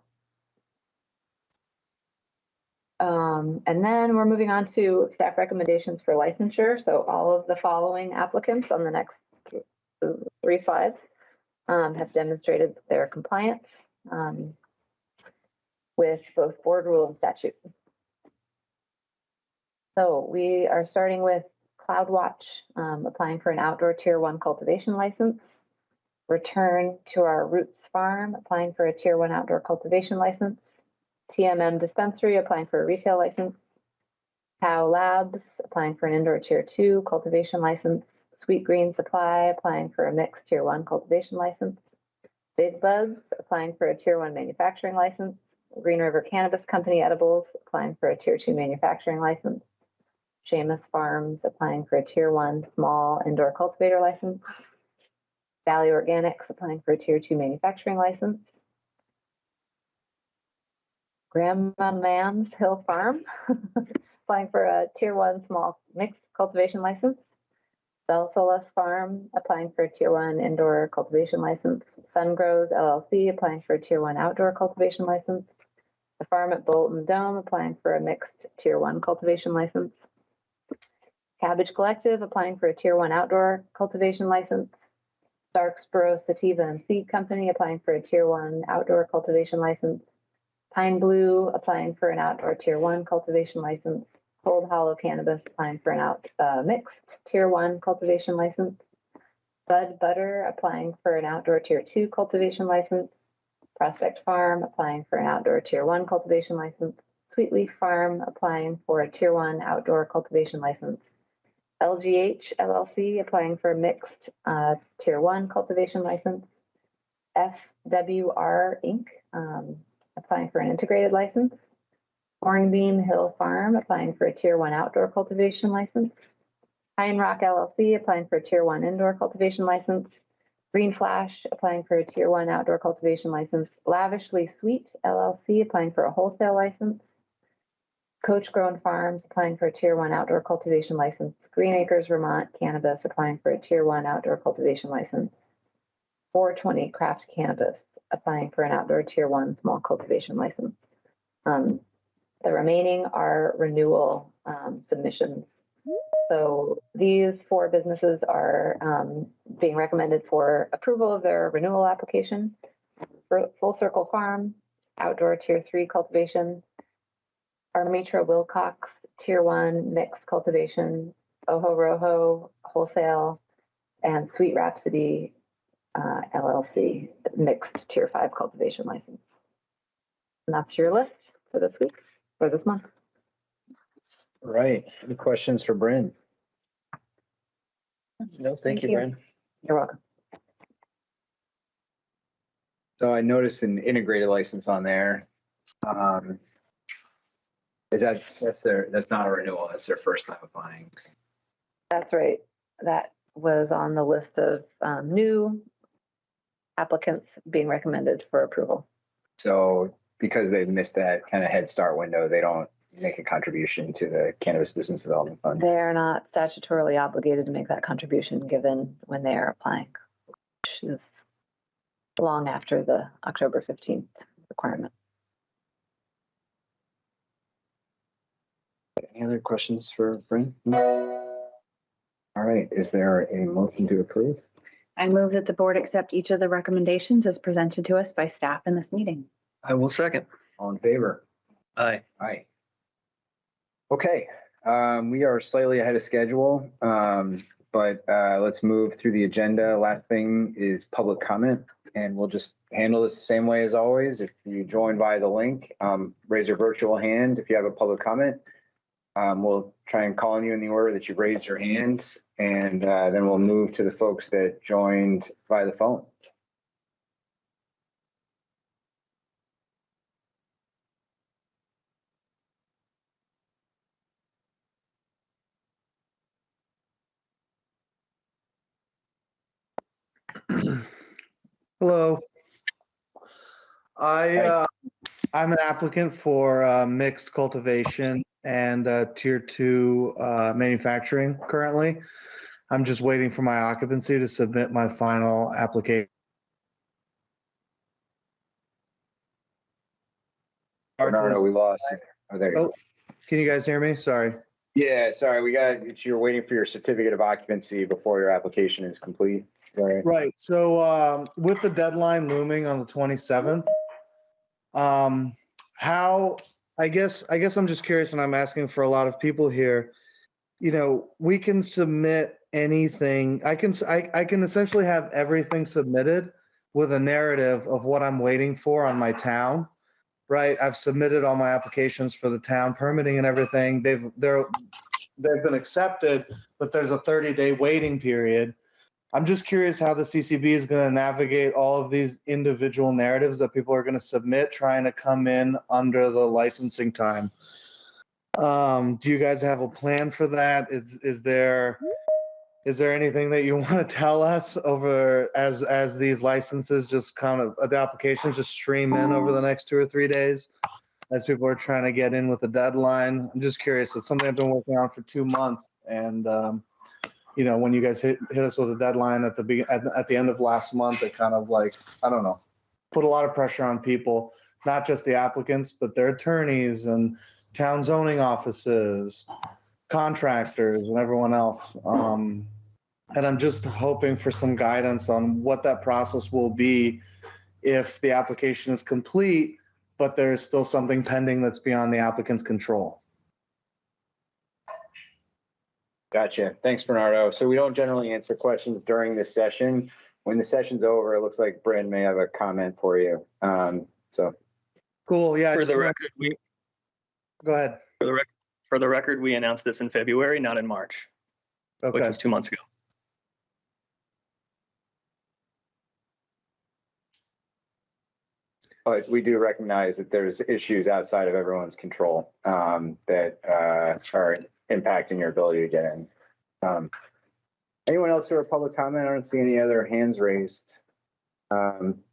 Um, and then we're moving on to staff recommendations for licensure. So all of the following applicants on the next three slides um, have demonstrated their compliance um, with both board rule and statute. So we are starting with CloudWatch, um, applying for an outdoor tier one cultivation license. Return to our Roots Farm, applying for a tier one outdoor cultivation license. TMM Dispensary, applying for a retail license. Cow Labs, applying for an indoor tier two cultivation license. Sweet Green Supply, applying for a mixed tier one cultivation license. Big Bugs, applying for a tier one manufacturing license. Green River Cannabis Company Edibles, applying for a tier two manufacturing license. Seamus Farms, applying for a tier one small indoor cultivator license. Valley Organics, applying for a tier two manufacturing license. Grandma Mam's Hill Farm, applying for a tier one small mixed cultivation license. Bell Solis Farm, applying for a tier one indoor cultivation license. Sun Grows LLC, applying for a tier one outdoor cultivation license. The farm at Bolton Dome, applying for a mixed tier one cultivation license. Cabbage Collective, applying for a tier one outdoor cultivation license. Starksboro Sativa and Seed Company, applying for a tier one outdoor cultivation license. Pine Blue, applying for an outdoor tier one cultivation license. Cold Hollow Cannabis, applying for an out, uh, mixed tier one cultivation license. Bud Butter, applying for an outdoor tier two cultivation license. Prospect Farm, applying for an outdoor tier one cultivation license. Sweet Leaf Farm, applying for a tier one outdoor cultivation license. LGH LLC, applying for a mixed, uh, tier one cultivation license. FWR Inc., um, applying for an integrated license. Hornbeam Hill Farm, applying for a tier one outdoor cultivation license. Pine Rock LLC, applying for a tier one indoor cultivation license. Green Flash, applying for a tier one outdoor cultivation license. Lavishly Sweet LLC, applying for a wholesale license. Coach Grown Farms, applying for a tier one outdoor cultivation license. Green Acres Vermont Cannabis, applying for a tier one outdoor cultivation license. 420 Craft Cannabis, applying for an outdoor tier one small cultivation license. Um, the remaining are renewal um, submissions. So these four businesses are um, being recommended for approval of their renewal application. For Full Circle Farm, outdoor tier three cultivation. Armitra Wilcox, tier one mixed cultivation, Ojo Rojo wholesale, and Sweet Rhapsody uh, LLC, mixed tier five cultivation license. And that's your list for this week, for this month. All right, any questions for Bryn? No, Thank thank you, you. Brent. You're welcome. So I noticed an integrated license on there. Um, Is that, that's their, that's not a renewal, that's their first time applying. That's right. That was on the list of um, new applicants being recommended for approval. So because they've missed that kind of head start window, they don't make a contribution to the Cannabis Business Development Fund. They are not statutorily obligated to make that contribution given when they are applying, which is long after the October 15th requirement. Any other questions for Bryn? All right, is there a motion to approve? I move that the board accept each of the recommendations as presented to us by staff in this meeting. I will second. All in favor? Aye. Aye. Okay, um, we are slightly ahead of schedule, um, but, uh, let's move through the agenda. Last thing is public comment. And we'll just handle this the same way as always. If you join via the link, um, raise your virtual hand if you have a public comment. Um, we'll try and call on you in the order that you raised your hand, and, uh, then we'll move to the folks that joined via the phone. Hello. I, uh, I'm an applicant for uh, mixed cultivation and uh, tier two uh, manufacturing currently. I'm just waiting for my occupancy to submit my final application. Bernardo, we lost. you. Oh, there you go. Oh. Can you guys hear me? Sorry. Yeah, sorry, we got, you're waiting for your certificate of occupancy before your application is complete. Right? Right, so um, with the deadline looming on the 27th, um, how, I guess, I guess I'm just curious and I'm asking for a lot of people here. You know, we can submit anything, I can, I, I can essentially have everything submitted with a narrative of what I'm waiting for on my town. Right, I've submitted all my applications for the town permitting and everything. They've, they're, they've been accepted, but there's a 30-day waiting period. I'm just curious how the CCB is going to navigate all of these individual narratives that people are going to submit, trying to come in under the licensing time. Um, do you guys have a plan for that? Is is there is there anything that you want to tell us over as as these licenses just kind of the applications just stream in over the next two or three days as people are trying to get in with the deadline? I'm just curious. It's something I've been working on for two months and um, you know, when you guys hit, hit us with a deadline at the be, at, at the end of last month, it kind of like, I don't know, put a lot of pressure on people, not just the applicants, but their attorneys and town zoning offices, contractors and everyone else. Um, and I'm just hoping for some guidance on what that process will be if the application is complete, but there is still something pending that's beyond the applicant's control. Gotcha. Thanks, Bernardo. So we don't generally answer questions during this session. When the session's over, it looks like Bryn may have a comment for you. Um, so, Cool, yeah. For the record, we, Go ahead. for the record, for the record, we announced this in February, not in March, okay. which Okay. was two months ago. But we do recognize that there's issues outside of everyone's control, um, that, uh, are impacting your ability to get in. Um, anyone else for a public comment? I don't see any other hands raised. Um,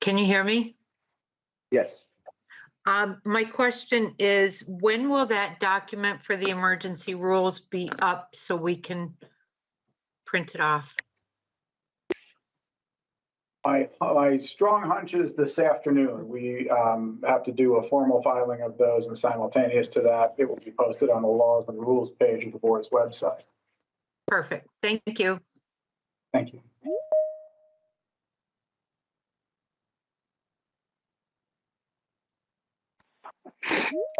Can you hear me? yes. Um, my question is, when will that document for the emergency rules be up so we can print it off? My, my strong hunch is this afternoon. We um, have to do a formal filing of those and simultaneous to that, it will be posted on the laws and rules page of the board's website. Perfect. Thank you. Thank you.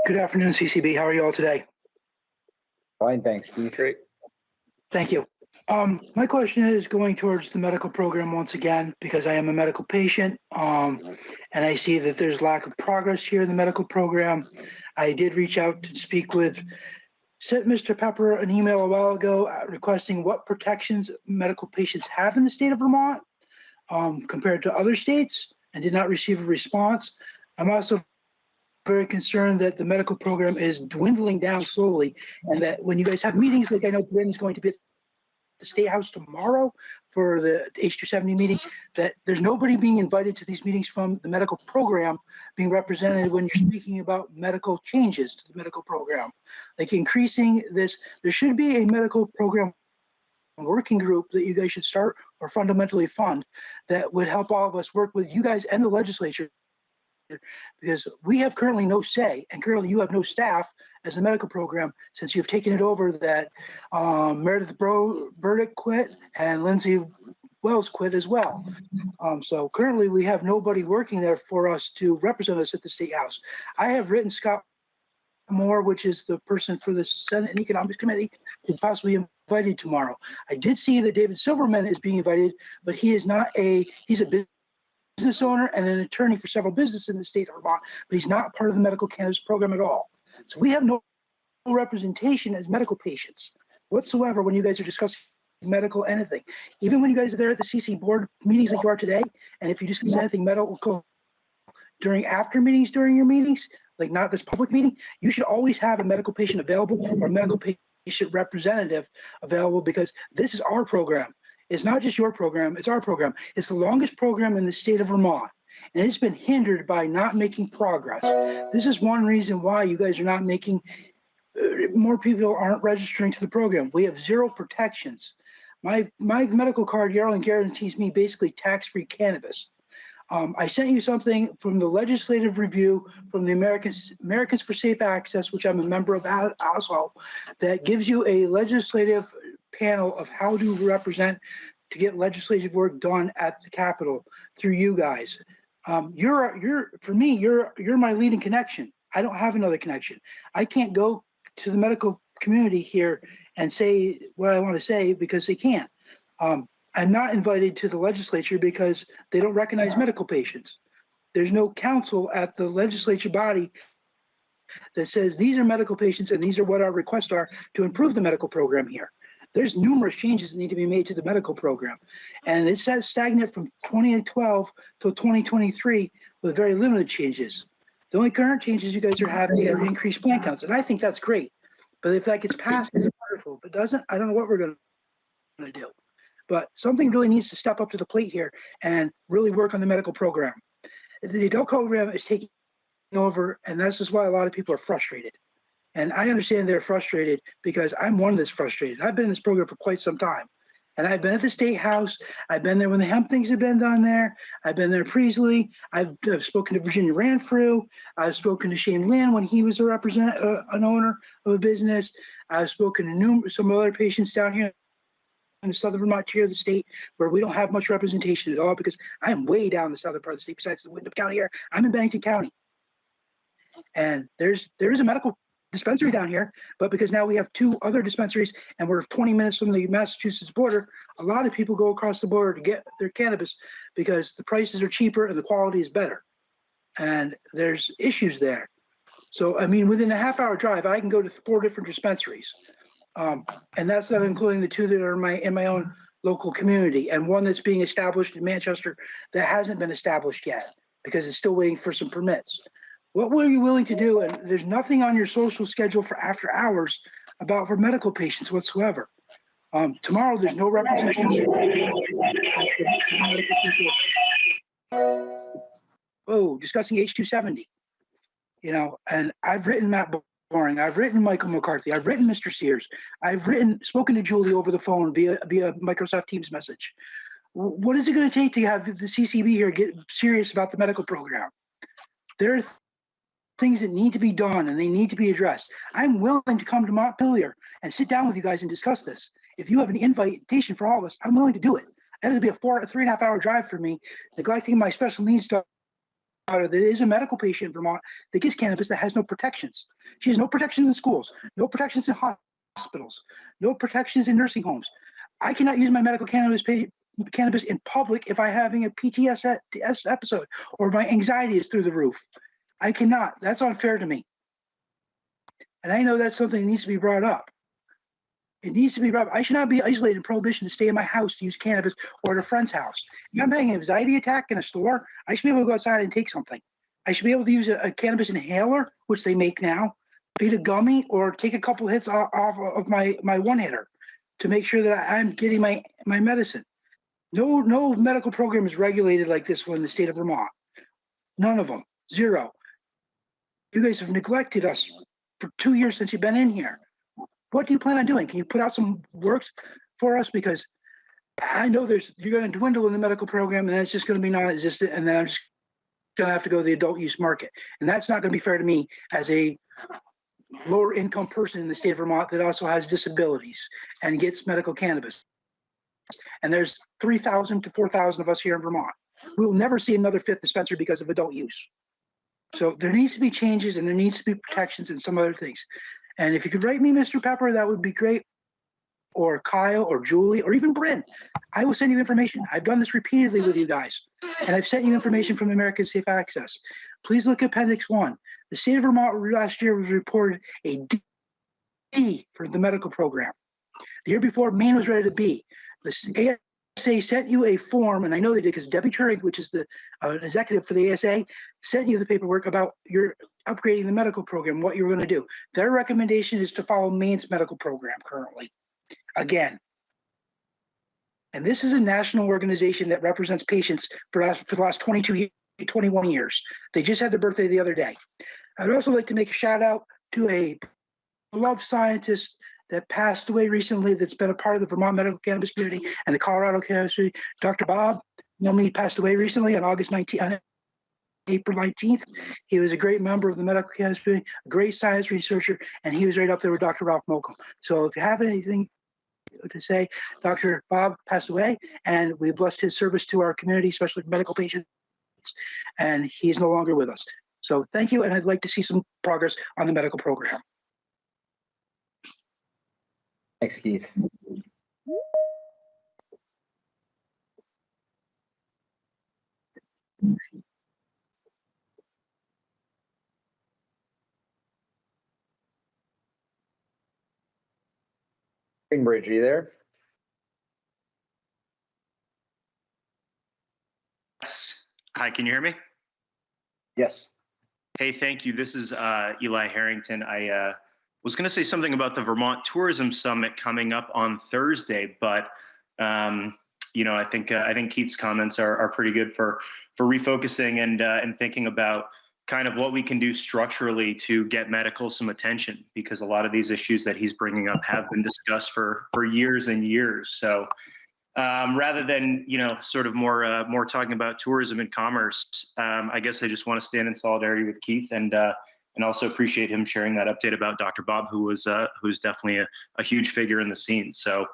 Good afternoon, CCB. How are you all today? Fine, thanks, Keith. Great. Thank you. Um, my question is going towards the medical program once again, because I am a medical patient. Um, and I see that there's lack of progress here in the medical program. I did reach out to speak with, sent Mr. Pepper an email a while ago uh, requesting what protections medical patients have in the state of Vermont um, compared to other states and did not receive a response. I'm also very concerned that the medical program is dwindling down slowly and that when you guys have meetings, like I know Bryn's going to be at the State House tomorrow for the H270 meeting, that there's nobody being invited to these meetings from the medical program being represented when you're speaking about medical changes to the medical program. Like increasing this, there should be a medical program working group that you guys should start or fundamentally fund that would help all of us work with you guys and the legislature because we have currently no say and currently you have no staff as a medical program since you've taken it over that um, Meredith Bro Burdick quit and Lindsay Wells quit as well. Um, so currently we have nobody working there for us to represent us at the state house. I have written Scott Moore, which is the person for the Senate and Economics Committee, to possibly be invited tomorrow. I did see that David Silverman is being invited, but he is not a, he's a business business owner and an attorney for several businesses in the state of Vermont, but he's not part of the medical cannabis program at all. So we have no representation as medical patients whatsoever when you guys are discussing medical anything. Even when you guys are there at the CC board meetings like you are today, and if you discuss anything medical, during after meetings, during your meetings, like not this public meeting, you should always have a medical patient available or medical patient representative available because this is our program. It's not just your program, it's our program. It's the longest program in the state of Vermont. And it's been hindered by not making progress. This is one reason why you guys are not making, uh, more people aren't registering to the program. We have zero protections. My, my medical card yearly guarantees me basically tax-free cannabis. Um, I sent you something from the legislative review from the Americans, Americans for Safe Access, which I'm a member of al- also, that gives you a legislative panel of how to represent, to get legislative work done at the Capitol through you guys. Um, you're, you're, for me, you're, you're my leading connection. I don't have another connection. I can't go to the medical community here and say what I want to say because they can't. Um, I'm not invited to the legislature because they don't recognize medical patients. There's no council at the legislature body that says these are medical patients and these are what our requests are to improve the medical program here. There's numerous changes that need to be made to the medical program. And it says stagnant from 2012 till 2023 with very limited changes. The only current changes you guys are having are increased plant counts, and I think that's great. But if that gets passed, it's wonderful. If it doesn't, I don't know what we're gonna gonna do. But something really needs to step up to the plate here and really work on the medical program. The adult program is taking over, and this is why a lot of people are frustrated. And I understand they're frustrated because I'm one that's frustrated. I've been in this program for quite some time. And I've been at the State House. I've been there when the hemp things have been done there. I've been there Priestley. I've, I've spoken to Virginia Ranfru. I've spoken to Shane Lynn when he was a represent, uh, an owner of a business. I've spoken to numerous, some other patients down here in the southern Vermont tier of the state where we don't have much representation at all because I am way down the southern part of the state besides the Windham County area. I'm in Bennington County. And there's there is a medical dispensary down here, but because now we have two other dispensaries and we're 20 minutes from the Massachusetts border, a lot of people go across the border to get their cannabis because the prices are cheaper and the quality is better. And there's issues there. So, I mean, within a half hour drive, I can go to four different dispensaries. Um, and that's not including the two that are in my, in my own local community and one that's being established in Manchester that hasn't been established yet because it's still waiting for some permits. What were you willing to do? And there's nothing on your social schedule for after hours about for medical patients whatsoever. Um, tomorrow, there's no representation. Oh, discussing H two seventy. You know, and I've written Matt Boring, I've written Michael McCarthy, I've written Mr. Sears, I've written, spoken to Julie over the phone via, via Microsoft Teams message. What is it gonna take to have the CCB here get serious about the medical program? There are things that need to be done and they need to be addressed. I'm willing to come to Montpelier and sit down with you guys and discuss this. If you have an invitation for all of us, I'm willing to do it. That would be a four, three and a half hour drive for me, neglecting my special needs daughter uh, that is a medical patient in Vermont that gets cannabis that has no protections. She has no protections in schools, no protections in hospitals, no protections in nursing homes. I cannot use my medical cannabis cannabis in public if I'm having a PTSD episode or my anxiety is through the roof. I cannot. That's unfair to me. And I know that's something that needs to be brought up. It needs to be brought up. I should not be isolated in prohibition to stay in my house to use cannabis or at a friend's house. If I'm having an anxiety attack in a store, I should be able to go outside and take something. I should be able to use a, a cannabis inhaler, which they make now, eat a gummy, or take a couple hits off, off of my my one hitter to make sure that I, I'm getting my my medicine. No, no medical program is regulated like this one in the state of Vermont. None of them. Zero. You guys have neglected us for two years since you've been in here. What do you plan on doing? Can you put out some works for us? Because I know there's, you're gonna dwindle in the medical program and then it's just gonna be non-existent and then I'm just gonna have to go to the adult use market. And that's not gonna be fair to me as a lower income person in the state of Vermont that also has disabilities and gets medical cannabis. And there's three thousand to four thousand of us here in Vermont. We will never see another fifth dispensary because of adult use. So there needs to be changes and there needs to be protections and some other things. And if you could write me, Mr. Pepper, that would be great. Or Kyle or Julie or even Bryn. I will send you information. I've done this repeatedly with you guys. And I've sent you information from American Safe Access. Please look at Appendix One. The state of Vermont last year was reported a D for the medical program. The year before, Maine was rated a B. The ASA sent you a form, and I know they did because Debbie Churgai, which is the uh, executive for the ASA, sent you the paperwork about your upgrading the medical program, what you were going to do. Their recommendation is to follow Maine's medical program currently. Again. And this is a national organization that represents patients for, for the last 22, ye- 21 years. They just had their birthday the other day. I'd also like to make a shout out to a beloved scientist that passed away recently that's been a part of the Vermont medical cannabis community and the Colorado cannabis community, Dr. Bob. Nomi passed away recently on August 19th, April 19th. He was a great member of the medical cannabis community, a great science researcher, and he was right up there with Dr. Ralph Mokum. So if you have anything to say, Dr. Bob passed away and we blessed his service to our community, especially medical patients, and he's no longer with us. So thank you, and I'd like to see some progress on the medical program. Thanks, Keith. Greenbridge, are you there? Yes. Hi, can you hear me? Yes. Hey, thank you. This is uh, Eli Harrington. I uh, was going to say something about the Vermont Tourism Summit coming up on Thursday, but um, you know, I think uh, I think Keith's comments are, are pretty good for for refocusing and uh, and thinking about kind of what we can do structurally to get medical some attention because a lot of these issues that he's bringing up have been discussed for for years and years. So um, rather than you know sort of more uh, more talking about tourism and commerce, um, I guess I just want to stand in solidarity with Keith and uh, and also appreciate him sharing that update about Dr. Bob, who was uh, who's definitely a, a huge figure in the scene. So.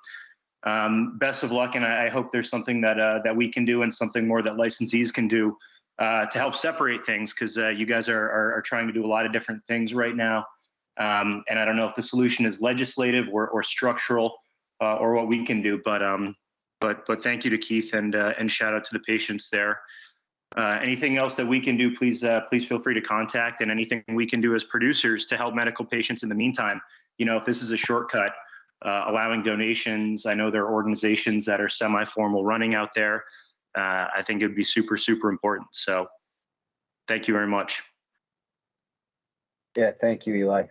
Um, best of luck, and I, I hope there's something that uh, that we can do, and something more that licensees can do uh, to help separate things, because uh, you guys are, are are trying to do a lot of different things right now, um, and I don't know if the solution is legislative or or structural uh, or what we can do, but um, but but thank you to Keith and uh, and shout out to the patients there. Uh, anything else that we can do, please uh, please feel free to contact, and anything we can do as producers to help medical patients in the meantime. You know, if this is a shortcut, uh, allowing donations. I know there are organizations that are semi-formal running out there. Uh, I think it'd be super super important. So, thank you very much. Yeah, thank you, Eli.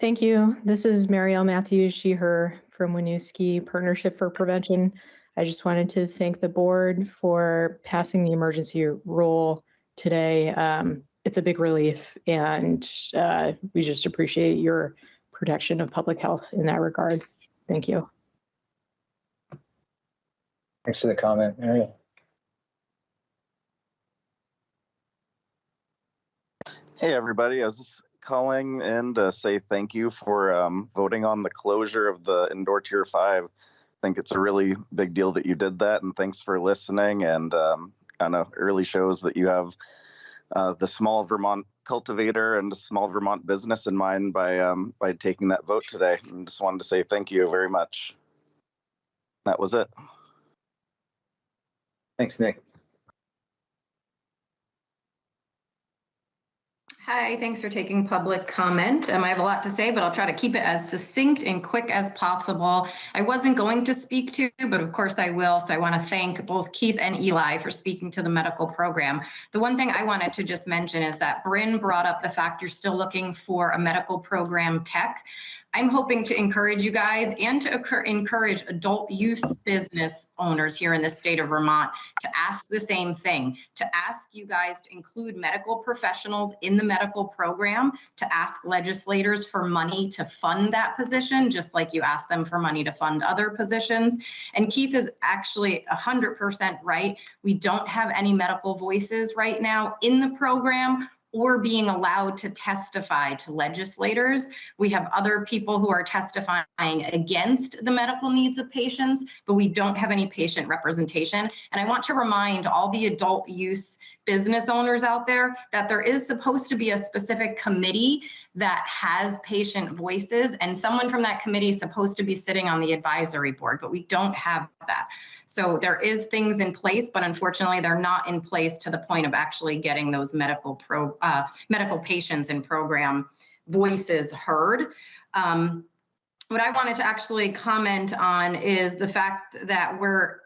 Thank you. This is Marielle Matthews, she, her from Winooski Partnership for Prevention. I just wanted to thank the board for passing the emergency rule today. Um, it's a big relief and uh, we just appreciate your protection of public health in that regard. Thank you. Thanks for the comment, Mariel. Hey, everybody. I was just calling in to say thank you for um, voting on the closure of the indoor tier five. I think it's a really big deal that you did that, and thanks for listening. And um, know it really shows that you have uh, the small Vermont cultivator and the small Vermont business in mind by um, by taking that vote today. And just wanted to say thank you very much. That was it. Thanks, Nick. Hi, thanks for taking public comment. Um, I have a lot to say, but I'll try to keep it as succinct and quick as possible. I wasn't going to speak to, but of course I will. So I want to thank both Keith and Eli for speaking to the medical program. The one thing I wanted to just mention is that Bryn brought up the fact you're still looking for a medical program tech. I'm hoping to encourage you guys and to encourage adult use business owners here in the state of Vermont to ask the same thing, to ask you guys to include medical professionals in the medical program, to ask legislators for money to fund that position, just like you ask them for money to fund other positions. And Keith is actually 100% right. We don't have any medical voices right now in the program or being allowed to testify to legislators. We have other people who are testifying against the medical needs of patients, but we don't have any patient representation. And I want to remind all the adult use business owners out there that there is supposed to be a specific committee that has patient voices and someone from that committee is supposed to be sitting on the advisory board, but we don't have that. So there is things in place, but unfortunately they're not in place to the point of actually getting those medical pro uh, medical patients and program voices heard. Um, what I wanted to actually comment on is the fact that we're,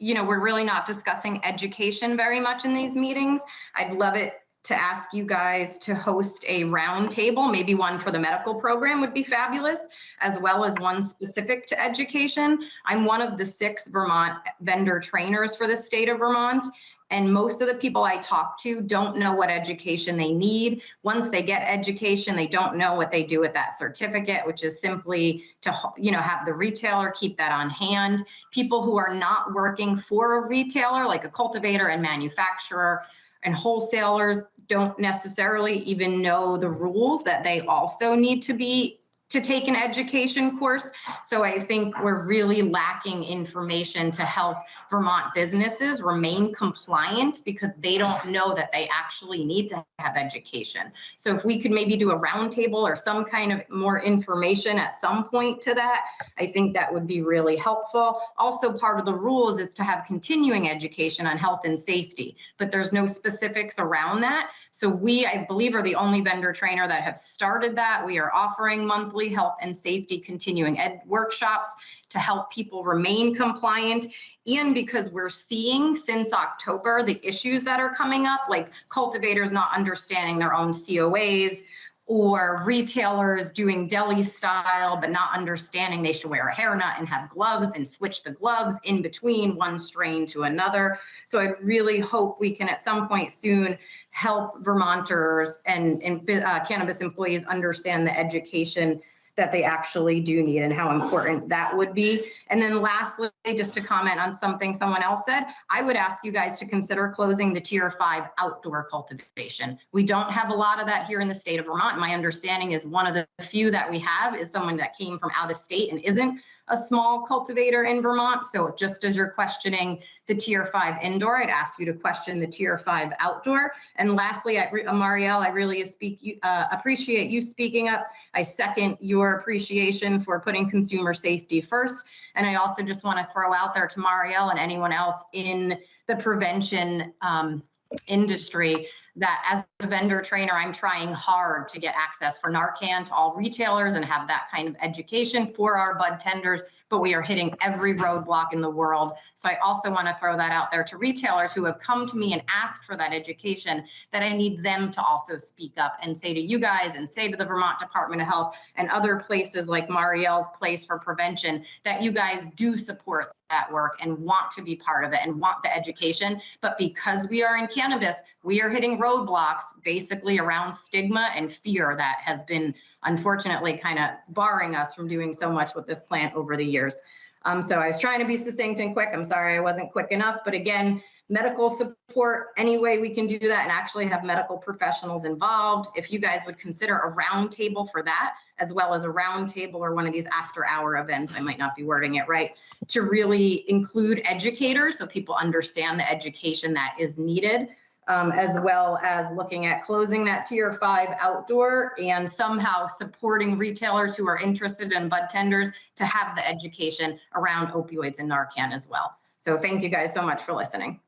you know, we're really not discussing education very much in these meetings. I'd love it to ask you guys to host a roundtable, maybe one for the medical program would be fabulous, as well as one specific to education. I'm one of the six Vermont vendor trainers for the state of Vermont. And most of the people I talk to don't know what education they need. Once they get education, they don't know what they do with that certificate, which is simply to, you know, have the retailer keep that on hand. People who are not working for a retailer, like a cultivator and manufacturer, and wholesalers don't necessarily even know the rules that they also need to be to take an education course. So I think we're really lacking information to help Vermont businesses remain compliant because they don't know that they actually need to have education. So if we could maybe do a roundtable or some kind of more information at some point to that, I think that would be really helpful. Also, part of the rules is to have continuing education on health and safety, but there's no specifics around that. So we, I believe, are the only vendor trainer that have started that. We are offering monthly health and safety continuing ed workshops to help people remain compliant. And because we're seeing since October the issues that are coming up, like cultivators not understanding their own COAs, or retailers doing deli style but not understanding they should wear a hairnet and have gloves and switch the gloves in between one strain to another. So I really hope we can at some point soon help Vermonters and, and uh, cannabis employees understand the education that they actually do need and how important that would be. And then lastly, just to comment on something someone else said, I would ask you guys to consider closing the tier five outdoor cultivation. We don't have a lot of that here in the state of Vermont. My understanding is one of the few that we have is someone that came from out of state and isn't a small cultivator in Vermont. So just as you're questioning the tier five indoor, I'd ask you to question the tier five outdoor. And lastly, Marielle, I really speak, uh, appreciate you speaking up. I second your appreciation for putting consumer safety first. And I also just want to throw out there to Marielle and anyone else in the prevention um, industry that as a vendor trainer, I'm trying hard to get access for Narcan to all retailers and have that kind of education for our bud tenders, but we are hitting every roadblock in the world. So I also want to throw that out there to retailers who have come to me and asked for that education that I need them to also speak up and say to you guys and say to the Vermont Department of Health and other places like Marielle's place for prevention that you guys do support that work and want to be part of it and want the education. But because we are in cannabis, we are hitting roadblocks basically around stigma and fear that has been unfortunately kind of barring us from doing so much with this plant over the years. Um, so I was trying to be succinct and quick. I'm sorry I wasn't quick enough, but again, medical support, any way we can do that and actually have medical professionals involved. If you guys would consider a roundtable for that, as well as a roundtable or one of these after hour events, I might not be wording it right, to really include educators so people understand the education that is needed um, as well as looking at closing that tier five outdoor and somehow supporting retailers who are interested in bud tenders to have the education around opioids and Narcan as well. So thank you guys so much for listening.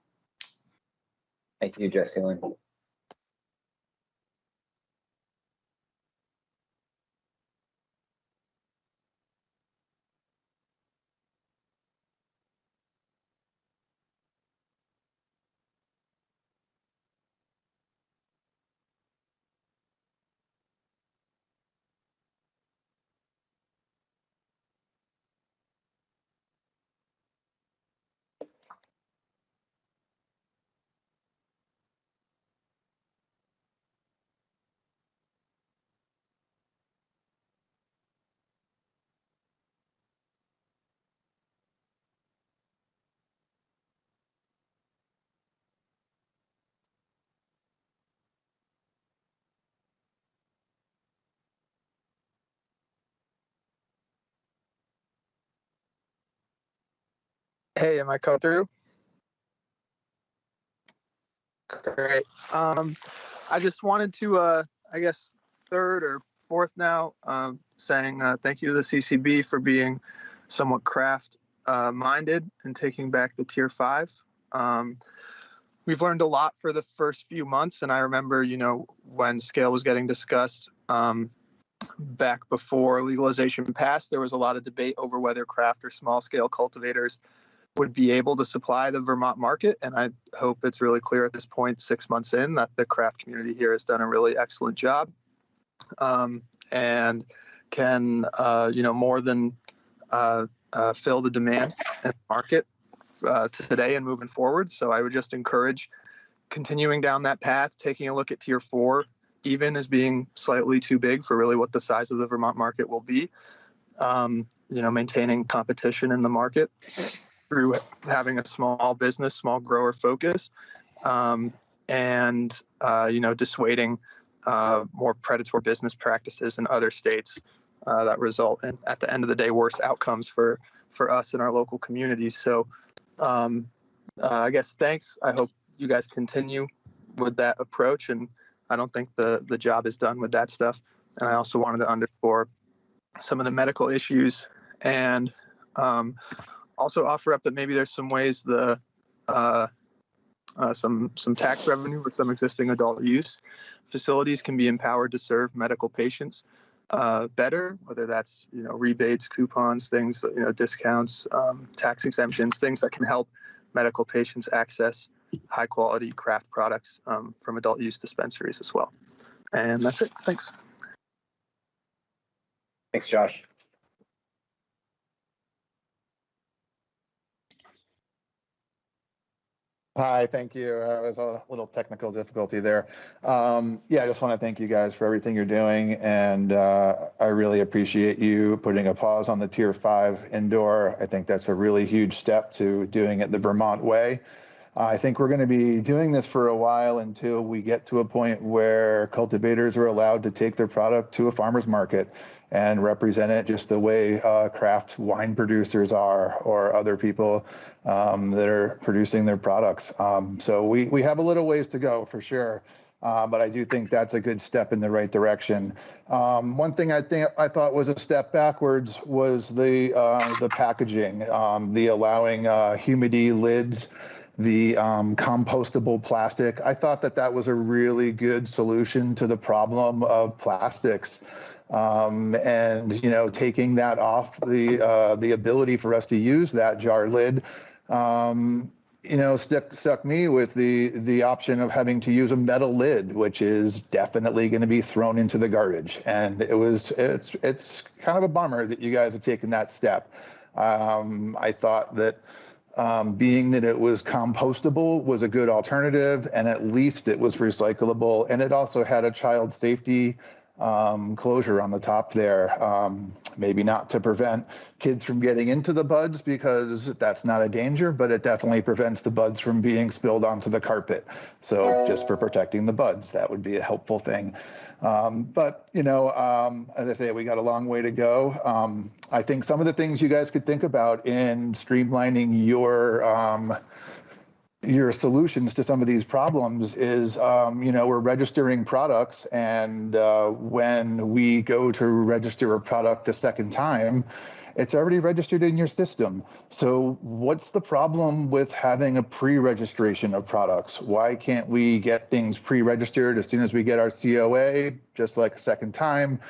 Thank you, Jesse Lynn. Hey, am I coming through? Great. Um, I just wanted to, uh, I guess, third or fourth now, um, saying uh, thank you to the CCB for being somewhat craft uh, minded and taking back the tier five. Um, we've learned a lot for the first few months, and I remember, you know, when scale was getting discussed, um, back before legalization passed, there was a lot of debate over whether craft or small scale cultivators would be able to supply the Vermont market. And I hope it's really clear at this point, six months in, that the craft community here has done a really excellent job um, and can, uh, you know, more than uh, uh, fill the demand in the market uh, today and moving forward. So I would just encourage continuing down that path, taking a look at tier four, even as being slightly too big for really what the size of the Vermont market will be. Um, you know, maintaining competition in the market through having a small business, small grower focus, um, and uh, you know, dissuading uh, more predatory business practices in other states uh, that result in, at the end of the day, worse outcomes for for us and our local communities. So, um, uh, I guess thanks. I hope you guys continue with that approach, and I don't think the the job is done with that stuff. And I also wanted to underscore some of the medical issues and um, also offer up that maybe there's some ways the uh, uh, some some tax revenue or some existing adult use facilities can be empowered to serve medical patients uh, better, whether that's you know rebates, coupons, things you know discounts, um, tax exemptions, things that can help medical patients access high quality craft products um, from adult use dispensaries as well. And that's it. Thanks. Thanks, Josh. Hi, thank you. Uh, was a little technical difficulty there. Um, yeah, I just want to thank you guys for everything you're doing, and uh, I really appreciate you putting a pause on the Tier 5 indoor. I think that's a really huge step to doing it the Vermont way. I think we're going to be doing this for a while until we get to a point where cultivators are allowed to take their product to a farmer's market and represent it just the way uh, craft wine producers are or other people um, that are producing their products. Um, so we, we have a little ways to go for sure. Uh, but I do think that's a good step in the right direction. Um, one thing I think I thought was a step backwards was the uh, the packaging, um, the allowing uh, humidity lids, the um, compostable plastic. I thought that that was a really good solution to the problem of plastics. Um, and you know taking that off the uh, the ability for us to use that jar lid um, you know stuck stuck me with the the option of having to use a metal lid which is definitely going to be thrown into the garbage. And it was it's it's kind of a bummer that you guys have taken that step. Um, i thought that um, being that it was compostable was a good alternative and at least it was recyclable and it also had a child safety um, closure on the top there. Um, maybe not to prevent kids from getting into the buds because that's not a danger, but it definitely prevents the buds from being spilled onto the carpet. So just for protecting the buds, that would be a helpful thing. Um, but, you know, um, as I say, we got a long way to go. Um, I think some of the things you guys could think about in streamlining your um, your solutions to some of these problems is, um, you know, we're registering products, and uh, when we go to register a product a second time, it's already registered in your system. So, what's the problem with having a pre registration of products? Why can't we get things pre registered as soon as we get our COA, just like a second time?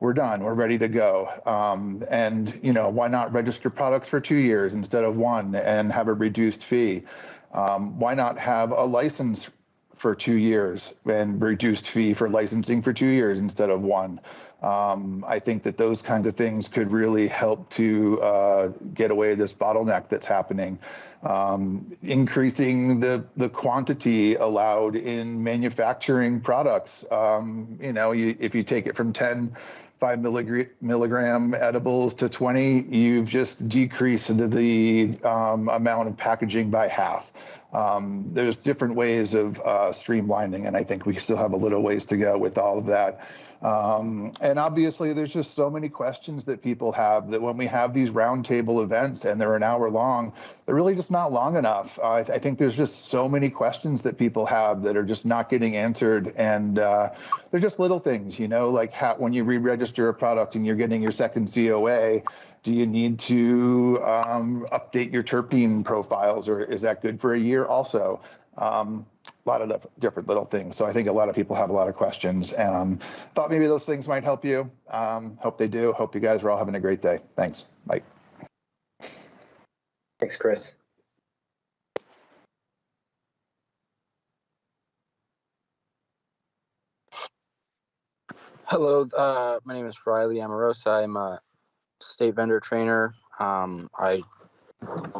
We're done. We're ready to go. Um, and you know, why not register products for two years instead of one and have a reduced fee? Um, why not have a license for two years and reduced fee for licensing for two years instead of one? Um, I think that those kinds of things could really help to uh, get away this bottleneck that's happening. Um, increasing the the quantity allowed in manufacturing products. Um, you know, you, if you take it from 10 five milligram, milligram edibles to 20, you've just decreased the, the um, amount of packaging by half. Um, there's different ways of uh, streamlining, and I think we still have a little ways to go with all of that. Um, and obviously, there's just so many questions that people have that when we have these roundtable events and they're an hour long, they're really just not long enough. Uh, I, th- I, think there's just so many questions that people have that are just not getting answered. And uh, they're just little things, you know, like how, when you re register a product and you're getting your second COA, do you need to um, update your terpene profiles or is that good for a year also? Um, a lot of diff- different little things. So I think a lot of people have a lot of questions and um, thought maybe those things might help you. Um, hope they do. Hope you guys are all having a great day. Thanks. Bye. Thanks, Chris. Hello, uh, my name is Riley Amorosa. I'm a state vendor trainer. Um, I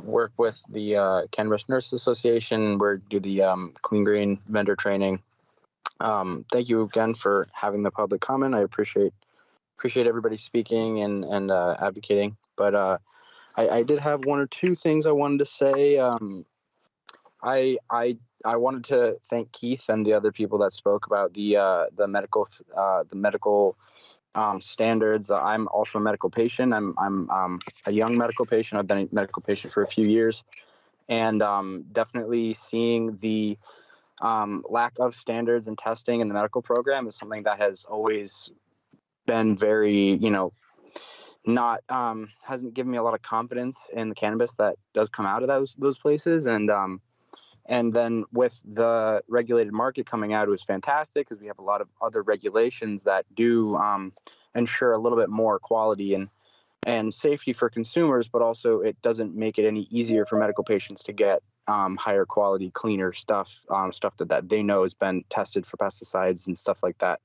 work with the uh, Cannabis Nurse Association. We do the um, clean green vendor training. Um, thank you again for having the public comment. I appreciate appreciate everybody speaking and and uh, advocating. But uh, I, I did have one or two things I wanted to say. Um, I I I wanted to thank Keith and the other people that spoke about the uh, the medical uh, the medical um, standards. I'm also a medical patient. I'm I'm um, a young medical patient. I've been a medical patient for a few years, and um, definitely seeing the um, lack of standards and testing in the medical program is something that has always been very you know not um, hasn't given me a lot of confidence in the cannabis that does come out of those those places and um, and then with the regulated market coming out, it was fantastic because we have a lot of other regulations that do um, ensure a little bit more quality and and safety for consumers, but also it doesn't make it any easier for medical patients to get um, higher quality, cleaner stuff, um, stuff that, that they know has been tested for pesticides and stuff like that.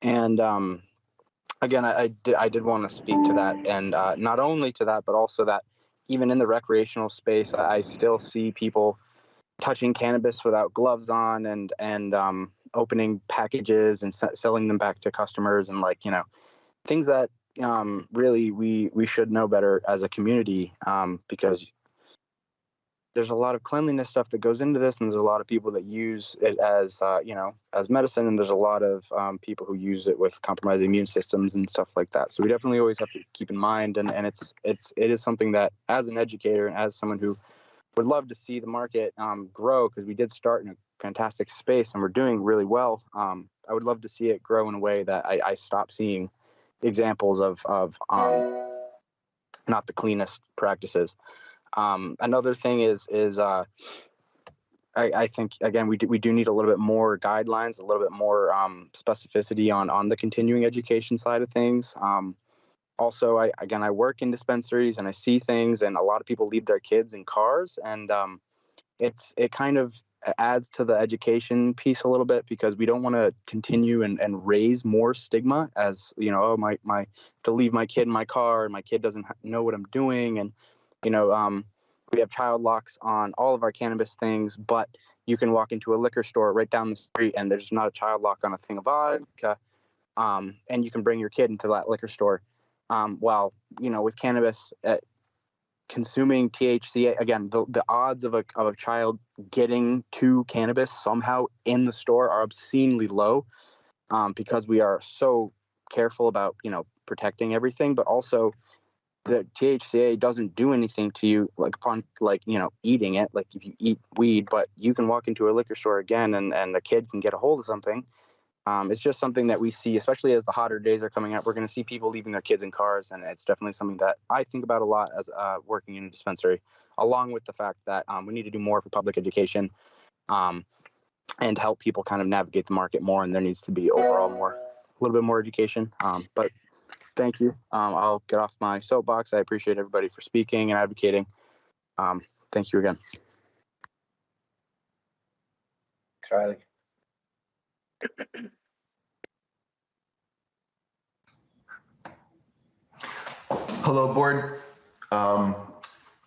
And um, again, I, I, did, I did want to speak to that, and uh, not only to that, but also that even in the recreational space, I still see people touching cannabis without gloves on and and um, opening packages and s- selling them back to customers and like you know things that um, really we we should know better as a community um, because there's a lot of cleanliness stuff that goes into this and there's a lot of people that use it as uh, you know as medicine and there's a lot of um, people who use it with compromised immune systems and stuff like that. So we definitely always have to keep in mind and, and it's it's it is something that as an educator and as someone who would love to see the market um, grow because we did start in a fantastic space and we're doing really well. Um, I would love to see it grow in a way that I, I stop seeing examples of of um, not the cleanest practices. Um, another thing is is uh, I, I think again we do, we do need a little bit more guidelines, a little bit more um, specificity on on the continuing education side of things. Um, also i again i work in dispensaries and i see things and a lot of people leave their kids in cars and um, it's it kind of adds to the education piece a little bit because we don't want to continue and, and raise more stigma as you know oh my my to leave my kid in my car and my kid doesn't know what i'm doing and you know um, we have child locks on all of our cannabis things but you can walk into a liquor store right down the street and there's not a child lock on a thing of vodka um, and you can bring your kid into that liquor store um, well, you know, with cannabis, uh, consuming THC again, the, the odds of a of a child getting to cannabis somehow in the store are obscenely low, um, because we are so careful about you know protecting everything, but also the THCA doesn't do anything to you like upon like you know eating it. Like if you eat weed, but you can walk into a liquor store again and and a kid can get a hold of something um, it's just something that we see, especially as the hotter days are coming up. We're going to see people leaving their kids in cars, and it's definitely something that I think about a lot as uh, working in a dispensary. Along with the fact that um, we need to do more for public education, um, and help people kind of navigate the market more. And there needs to be overall more, a little bit more education. Um, but thank you. Um, I'll get off my soapbox. I appreciate everybody for speaking and advocating. Um, thank you again. Riley. Hello, board. Um,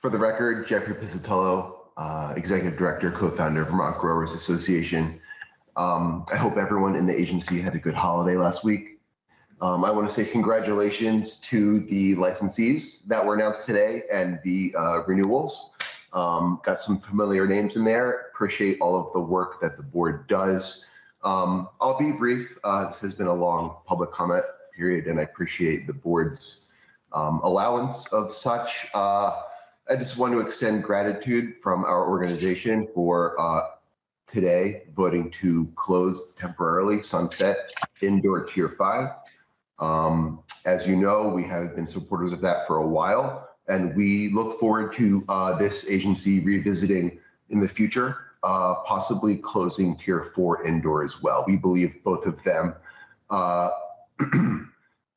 for the record, Jeffrey Pizzutillo, uh, Executive Director, co-founder of Vermont Growers Association. Um, I hope everyone in the agency had a good holiday last week. Um, I want to say congratulations to the licensees that were announced today and the uh, renewals. Um, got some familiar names in there. Appreciate all of the work that the board does. Um, I'll be brief. Uh, this has been a long public comment period, and I appreciate the board's um, allowance of such. Uh, I just want to extend gratitude from our organization for uh, today voting to close temporarily sunset indoor tier five. Um, as you know, we have been supporters of that for a while, and we look forward to uh, this agency revisiting in the future uh, possibly closing tier four indoor as well. We believe both of them uh,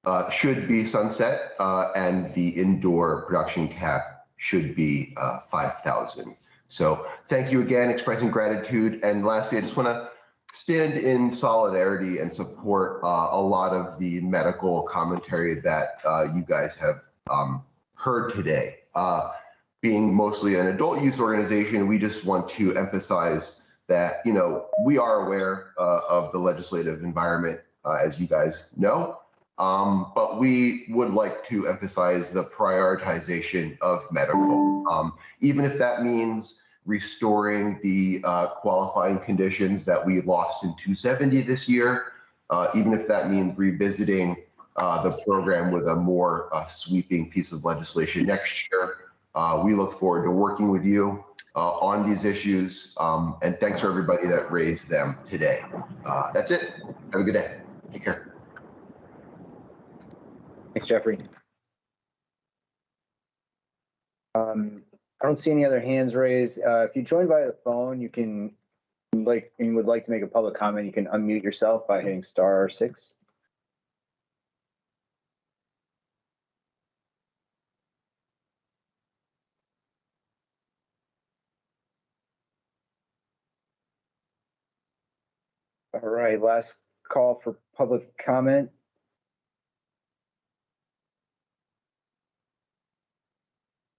uh, should be sunset uh, and the indoor production cap should be uh, 5,000. So thank you again, expressing gratitude. And lastly, I just want to stand in solidarity and support uh, a lot of the medical commentary that you guys have um, heard today. Uh, being mostly an adult use organization, we just want to emphasize that, you know, we are aware uh, of the legislative environment, uh, as you guys know. Um, but we would like to emphasize the prioritization of medical, um, even if that means restoring the uh, qualifying conditions that we lost in 270 this year, uh, even if that means revisiting uh, the program with a more uh, sweeping piece of legislation next year. Uh, we look forward to working with you uh, on these issues. Um, and thanks for everybody that raised them today. Uh, that's it. Have a good day. Take care. Thanks, Jeffrey. Um, I don't see any other hands raised. Uh, if you joined by the phone, you can like and would like to make a public comment, you can unmute yourself by hitting star six. All right, last call for public comment.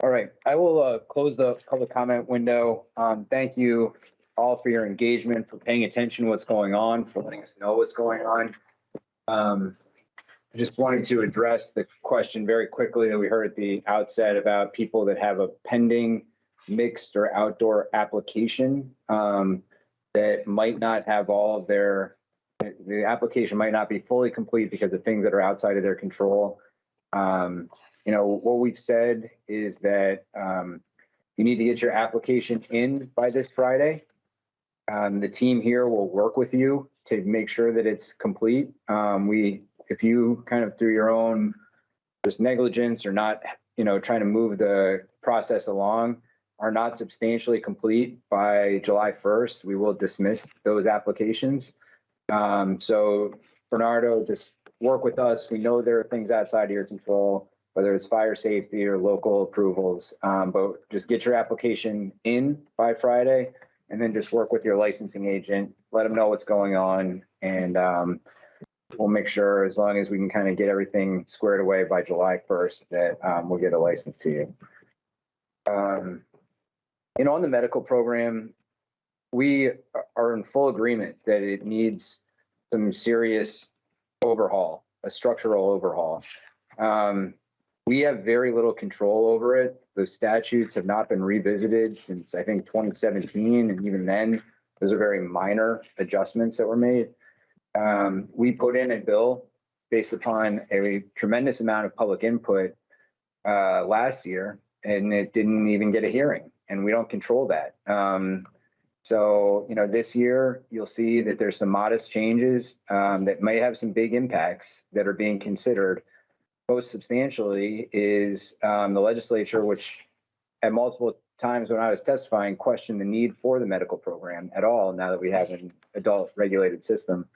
All right, I will uh, close the public comment window. Um, Thank you all for your engagement, for paying attention to what's going on, for letting us know what's going on. Um, I just wanted to address the question very quickly that we heard at the outset about people that have a pending mixed or outdoor application um, that might not have all of their, the application might not be fully complete because of things that are outside of their control. Um, you know, what we've said is that um, you need to get your application in by this Friday. Um, the team here will work with you to make sure that it's complete. Um, we, if you kind of through your own just negligence or not, you know, trying to move the process along, are not substantially complete by July 1st, we will dismiss those applications. Um, so Bernardo, just work with us. We know there are things outside of your control whether it's fire safety or local approvals. Um, but just get your application in by Friday and then just work with your licensing agent, let them know what's going on. And um, we'll make sure as long as we can kind of get everything squared away by July 1st that um, we'll get a license to you. Um, and on the medical program, we are in full agreement that it needs some serious overhaul, a structural overhaul. Um, we have very little control over it. Those statutes have not been revisited since I think 2017, and even then, those are very minor adjustments that were made. Um, we put in a bill based upon a tremendous amount of public input uh, last year, and it didn't even get a hearing, and we don't control that. Um, so, you know, this year you'll see that there's some modest changes um, that may have some big impacts that are being considered most substantially is um, the legislature, which at multiple times when I was testifying, questioned the need for the medical program at all now that we have an adult regulated system.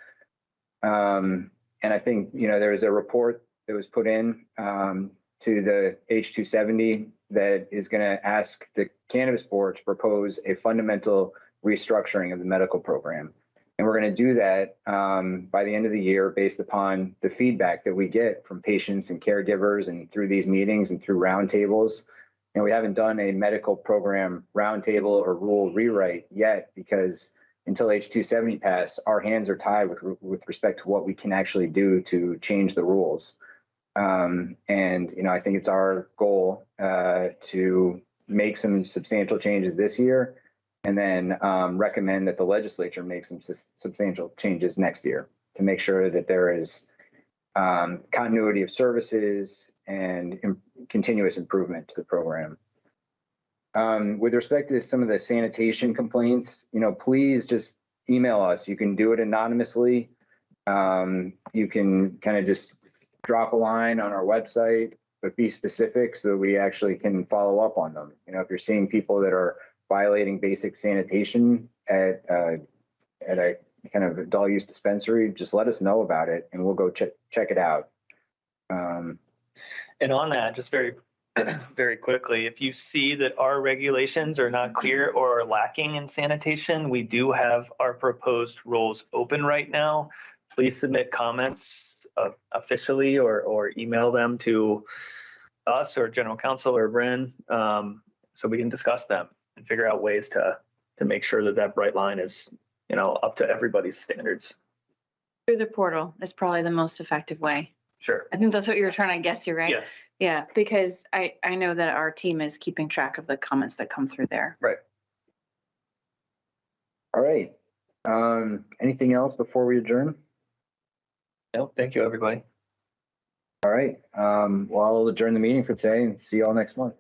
Um, and I think, you know, there was a report that was put in um, to the H270 that is going to ask the cannabis board to propose a fundamental restructuring of the medical program. And we're going to do that um, by the end of the year based upon the feedback that we get from patients and caregivers and through these meetings and through roundtables. And we haven't done a medical program roundtable or rule rewrite yet because until H270 pass, our hands are tied with, with respect to what we can actually do to change the rules. Um, and, you know, I think it's our goal uh, to make some substantial changes this year and then um, recommend that the legislature make some substantial changes next year to make sure that there is um, continuity of services and Im continuous improvement to the program. Um, with respect to some of the sanitation complaints, you know, please just email us. You can do it anonymously. Um, you can kind of just drop a line on our website, but be specific so that we actually can follow up on them. You know, if you're seeing people that are violating basic sanitation at, uh, at a kind of adult use dispensary, just let us know about it and we'll go check, check it out. Um, And on that, just very, very quickly, if you see that our regulations are not clear or are lacking in sanitation, we do have our proposed rules open right now. Please submit comments uh, officially or, or email them to us or general counsel or Bryn, um, so we can discuss them and figure out ways to, to make sure that that bright line is, you know, up to everybody's standards. Through the portal is probably the most effective way. Sure. I think that's what you were trying to get to, right? Yeah. Yeah, because I, I know that our team is keeping track of the comments that come through there. Right. all right. Um, anything else before we adjourn? No, thank you, everybody. All right. Um, well, I'll adjourn the meeting for today and see you all next month.